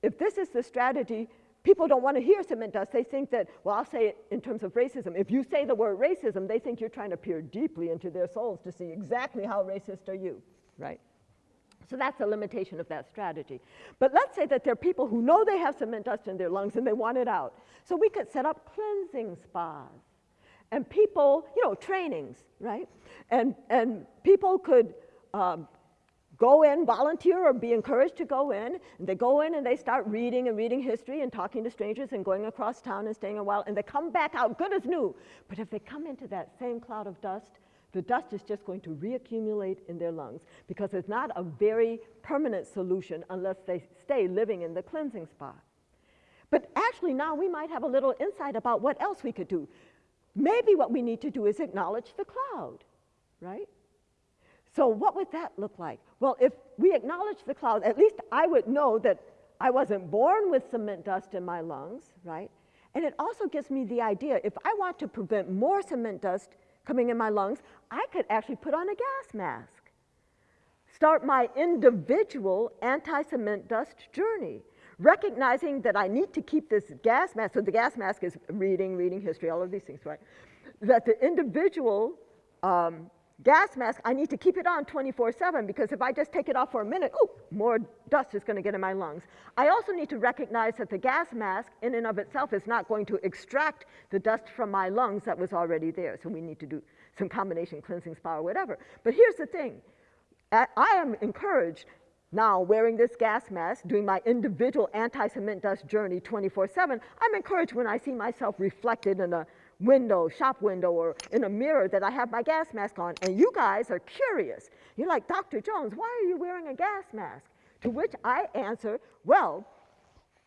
if this is the strategy people don't want to hear cement dust. They think that, well, I'll say it in terms of racism. If you say the word racism, they think you're trying to peer deeply into their souls to see exactly how racist are you, right? So that's a limitation of that strategy. But let's say that there are people who know they have cement dust in their lungs and they want it out. So we could set up cleansing spas. And people, you know, trainings, right? And, and people could um, go in, volunteer, or be encouraged to go in. And they go in and they start reading and reading history and talking to strangers and going across town and staying a while, and they come back out good as new. But if they come into that same cloud of dust, the dust is just going to reaccumulate in their lungs because it's not a very permanent solution unless they stay living in the cleansing spot. But actually now we might have a little insight about what else we could do. Maybe what we need to do is acknowledge the cloud, right? So what would that look like? Well, if we acknowledge the cloud, at least I would know that I wasn't born with cement dust in my lungs, right? And it also gives me the idea, if I want to prevent more cement dust coming in my lungs, I could actually put on a gas mask. Start my individual anti-cement dust journey, recognizing that I need to keep this gas mask, so the gas mask is reading, reading history, all of these things, right? That the individual um, gas mask, I need to keep it on 24-7 because if I just take it off for a minute, oh, more dust is going to get in my lungs. I also need to recognize that the gas mask in and of itself is not going to extract the dust from my lungs that was already there. So we need to do some combination cleansing spa or whatever. But here's the thing. I am encouraged now wearing this gas mask, doing my individual anti-cement dust journey 24-7, I'm encouraged when I see myself reflected in a window, shop window, or in a mirror that I have my gas mask on, and you guys are curious. You're like, Dr. Jones, why are you wearing a gas mask? To which I answer, well,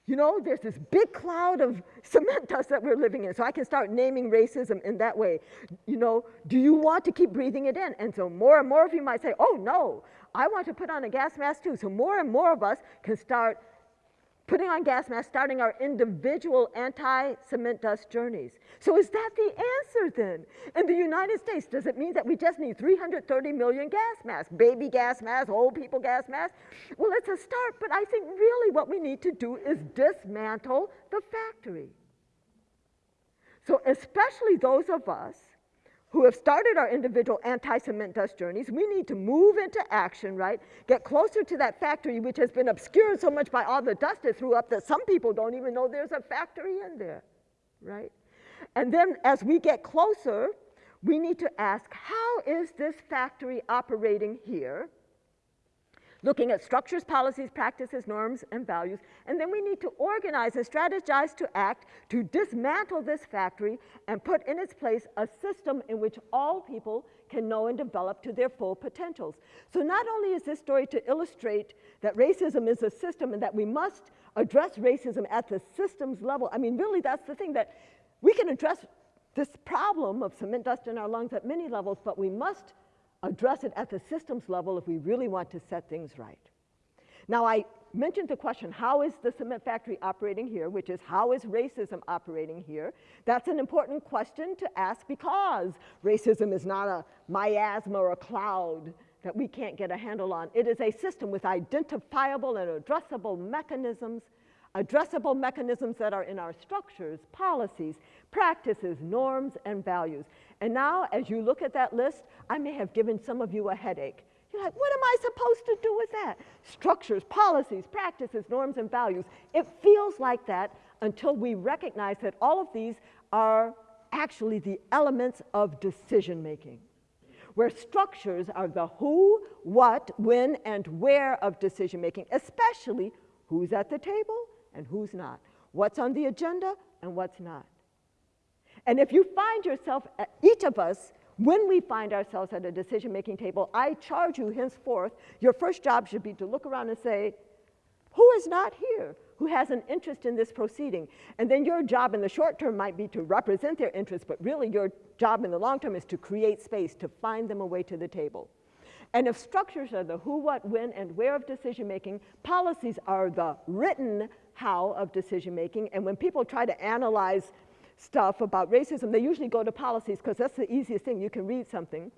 you know, there's this big cloud of cement dust that we're living in. So I can start naming racism in that way. You know, do you want to keep breathing it in? And so more and more of you might say, oh no, I want to put on a gas mask too. So more and more of us can start putting on gas masks, starting our individual anti-cement dust journeys. So is that the answer then? In the United States, does it mean that we just need 330 million gas masks, baby gas masks, old people gas masks? Well, it's a start, but I think really what we need to do is dismantle the factory. So especially those of us who have started our individual anti-cement dust journeys, we need to move into action, right? Get closer to that factory which has been obscured so much by all the dust it threw up that some people don't even know there's a factory in there, right? And then as we get closer, we need to ask, how is this factory operating here? Looking at structures, policies, practices, norms, and values. And then we need to organize and strategize to act to dismantle this factory and put in its place a system in which all people can know and develop to their full potentials. So not only is this story to illustrate that racism is a system and that we must address racism at the systems level. I mean, really, that's the thing that we can address this problem of cement dust in our lungs at many levels, but we must address it at the systems level if we really want to set things right. Now, I mentioned the question, how is the cement factory operating here, which is how is racism operating here? That's an important question to ask because racism is not a miasma or a cloud that we can't get a handle on. It is a system with identifiable and addressable mechanisms addressable mechanisms that are in our structures, policies, practices, norms, and values. And now, as you look at that list, I may have given some of you a headache. You're like, what am I supposed to do with that? Structures, policies, practices, norms, and values. It feels like that until we recognize that all of these are actually the elements of decision making, where structures are the who, what, when, and where of decision making, especially who's at the table and who's not, what's on the agenda and what's not. And if you find yourself, uh, each of us, when we find ourselves at a decision-making table, I charge you henceforth, your first job should be to look around and say, who is not here? Who has an interest in this proceeding? And then your job in the short term might be to represent their interests, but really your job in the long term is to create space, to find them a way to the table. And if structures are the who, what, when, and where of decision making, policies are the written how of decision making. And when people try to analyze stuff about racism, they usually go to policies because that's the easiest thing. You can read something.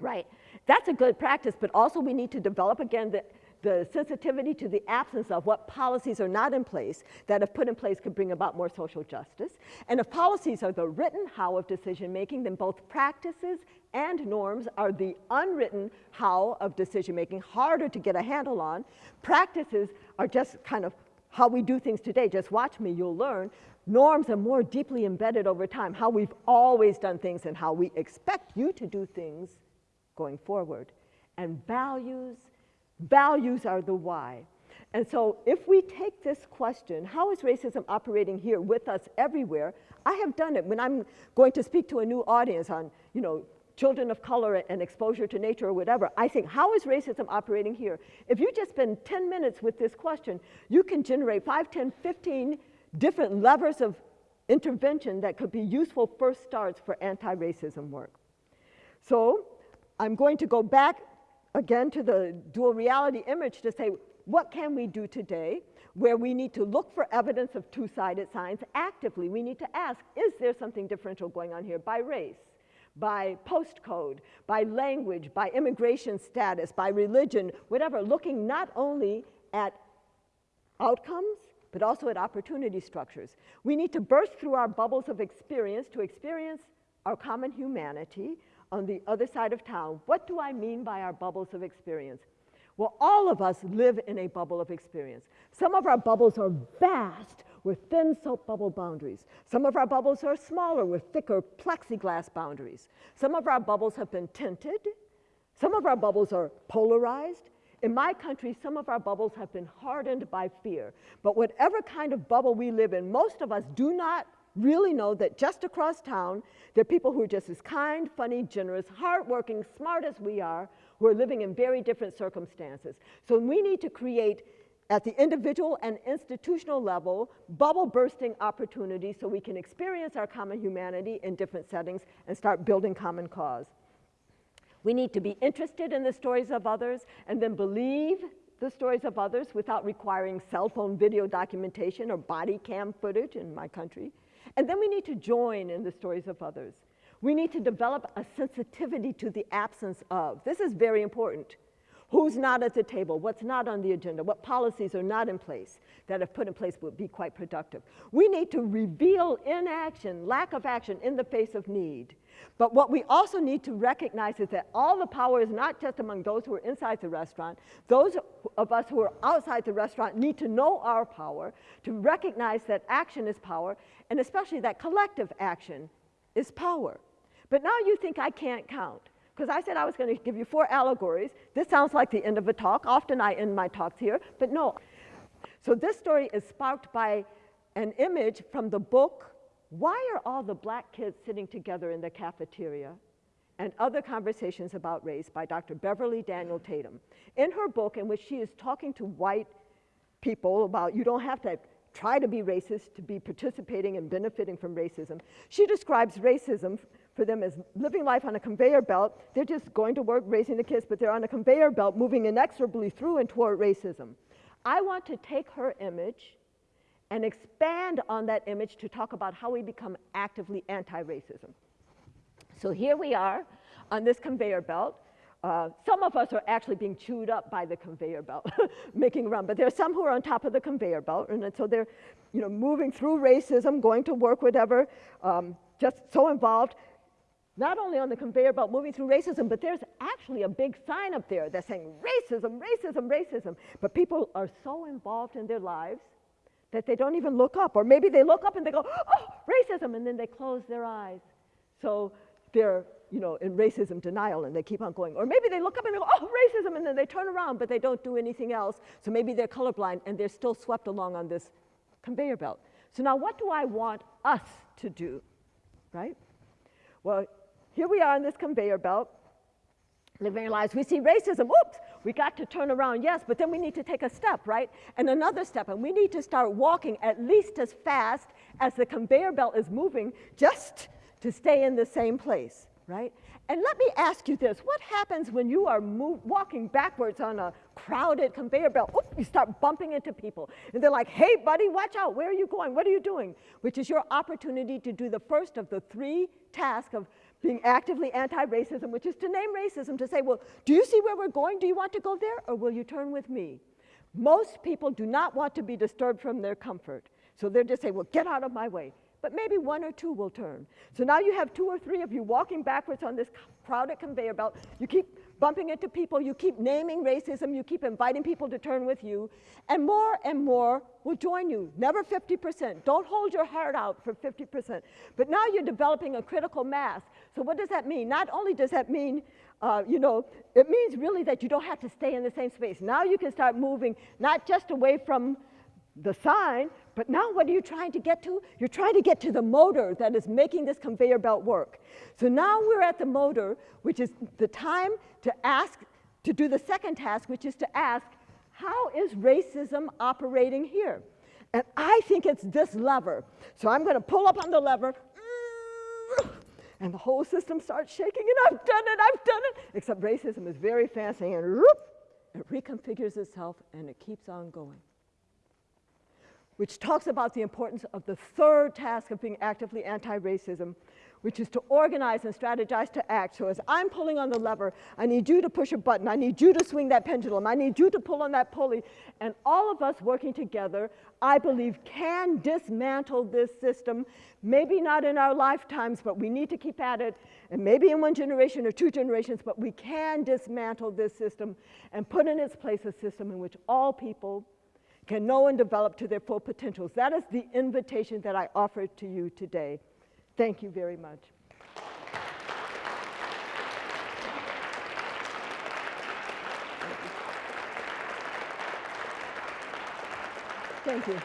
Right. That's a good practice, but also we need to develop again the, the sensitivity to the absence of what policies are not in place that if put in place could bring about more social justice. And if policies are the written how of decision making, then both practices and norms are the unwritten how of decision making, harder to get a handle on. Practices are just kind of how we do things today. Just watch me, you'll learn. Norms are more deeply embedded over time, how we've always done things and how we expect you to do things going forward. And values, values are the why. And so if we take this question, how is racism operating here with us everywhere? I have done it when I'm going to speak to a new audience on, you know, children of color and exposure to nature or whatever, I think, how is racism operating here? If you just spend 10 minutes with this question, you can generate 5, 10, 15 different levers of intervention that could be useful first starts for anti-racism work. So I'm going to go back again to the dual reality image to say, what can we do today where we need to look for evidence of two-sided signs actively? We need to ask, is there something differential going on here by race? by postcode, by language, by immigration status, by religion, whatever, looking not only at outcomes, but also at opportunity structures. We need to burst through our bubbles of experience to experience our common humanity on the other side of town. What do I mean by our bubbles of experience? Well, all of us live in a bubble of experience. Some of our bubbles are vast with thin soap bubble boundaries. Some of our bubbles are smaller with thicker plexiglass boundaries. Some of our bubbles have been tinted. Some of our bubbles are polarized. In my country, some of our bubbles have been hardened by fear. But whatever kind of bubble we live in, most of us do not really know that just across town, there are people who are just as kind, funny, generous, hardworking, smart as we are, who are living in very different circumstances. So we need to create at the individual and institutional level, bubble bursting opportunities so we can experience our common humanity in different settings and start building common cause. We need to be interested in the stories of others and then believe the stories of others without requiring cell phone video documentation or body cam footage in my country. And then we need to join in the stories of others. We need to develop a sensitivity to the absence of. This is very important. Who's not at the table? What's not on the agenda? What policies are not in place that if put in place would be quite productive? We need to reveal inaction, lack of action in the face of need. But what we also need to recognize is that all the power is not just among those who are inside the restaurant. Those of us who are outside the restaurant need to know our power, to recognize that action is power, and especially that collective action is power. But now you think I can't count. Because I said I was going to give you four allegories. This sounds like the end of a talk. Often I end my talks here, but no. So this story is sparked by an image from the book why are all the black kids sitting together in the cafeteria? And other conversations about race by Dr. Beverly Daniel Tatum. In her book, in which she is talking to white people about you don't have to try to be racist to be participating and benefiting from racism, she describes racism for them is living life on a conveyor belt. They're just going to work, raising the kids, but they're on a conveyor belt moving inexorably through and toward racism. I want to take her image and expand on that image to talk about how we become actively anti-racism. So here we are on this conveyor belt. Uh, some of us are actually being chewed up by the conveyor belt, making run, but there are some who are on top of the conveyor belt, and so they're you know, moving through racism, going to work, whatever, um, just so involved, not only on the conveyor belt moving through racism, but there's actually a big sign up there that's saying racism, racism, racism. But people are so involved in their lives that they don't even look up. Or maybe they look up and they go, oh, racism, and then they close their eyes. So they're, you know, in racism denial and they keep on going. Or maybe they look up and they go, oh, racism, and then they turn around, but they don't do anything else. So maybe they're colorblind and they're still swept along on this conveyor belt. So now what do I want us to do, right? Well, here we are on this conveyor belt, living our lives. We see racism, oops, we got to turn around, yes, but then we need to take a step, right? And another step, and we need to start walking at least as fast as the conveyor belt is moving just to stay in the same place, right? And let me ask you this, what happens when you are walking backwards on a crowded conveyor belt? Oop, you start bumping into people. And they're like, hey, buddy, watch out, where are you going? What are you doing? Which is your opportunity to do the first of the three tasks of being actively anti-racism, which is to name racism, to say, well, do you see where we're going? Do you want to go there, or will you turn with me? Most people do not want to be disturbed from their comfort. So they're just saying, well, get out of my way. But maybe one or two will turn. So now you have two or three of you walking backwards on this crowded conveyor belt. You keep bumping into people, you keep naming racism, you keep inviting people to turn with you, and more and more will join you. Never 50%. Don't hold your heart out for 50%. But now you're developing a critical mass. So what does that mean? Not only does that mean, uh, you know, it means really that you don't have to stay in the same space. Now you can start moving not just away from the sign, but now what are you trying to get to? You're trying to get to the motor that is making this conveyor belt work. So now we're at the motor, which is the time to ask, to do the second task, which is to ask, how is racism operating here? And I think it's this lever. So I'm going to pull up on the lever, and the whole system starts shaking, and I've done it, I've done it. Except racism is very fancy, and it reconfigures itself, and it keeps on going which talks about the importance of the third task of being actively anti-racism, which is to organize and strategize to act. So as I'm pulling on the lever, I need you to push a button. I need you to swing that pendulum. I need you to pull on that pulley. And all of us working together, I believe, can dismantle this system. Maybe not in our lifetimes, but we need to keep at it. And maybe in one generation or two generations, but we can dismantle this system and put in its place a system in which all people can know and develop to their full potentials. That is the invitation that I offer to you today. Thank you very much. Thank you.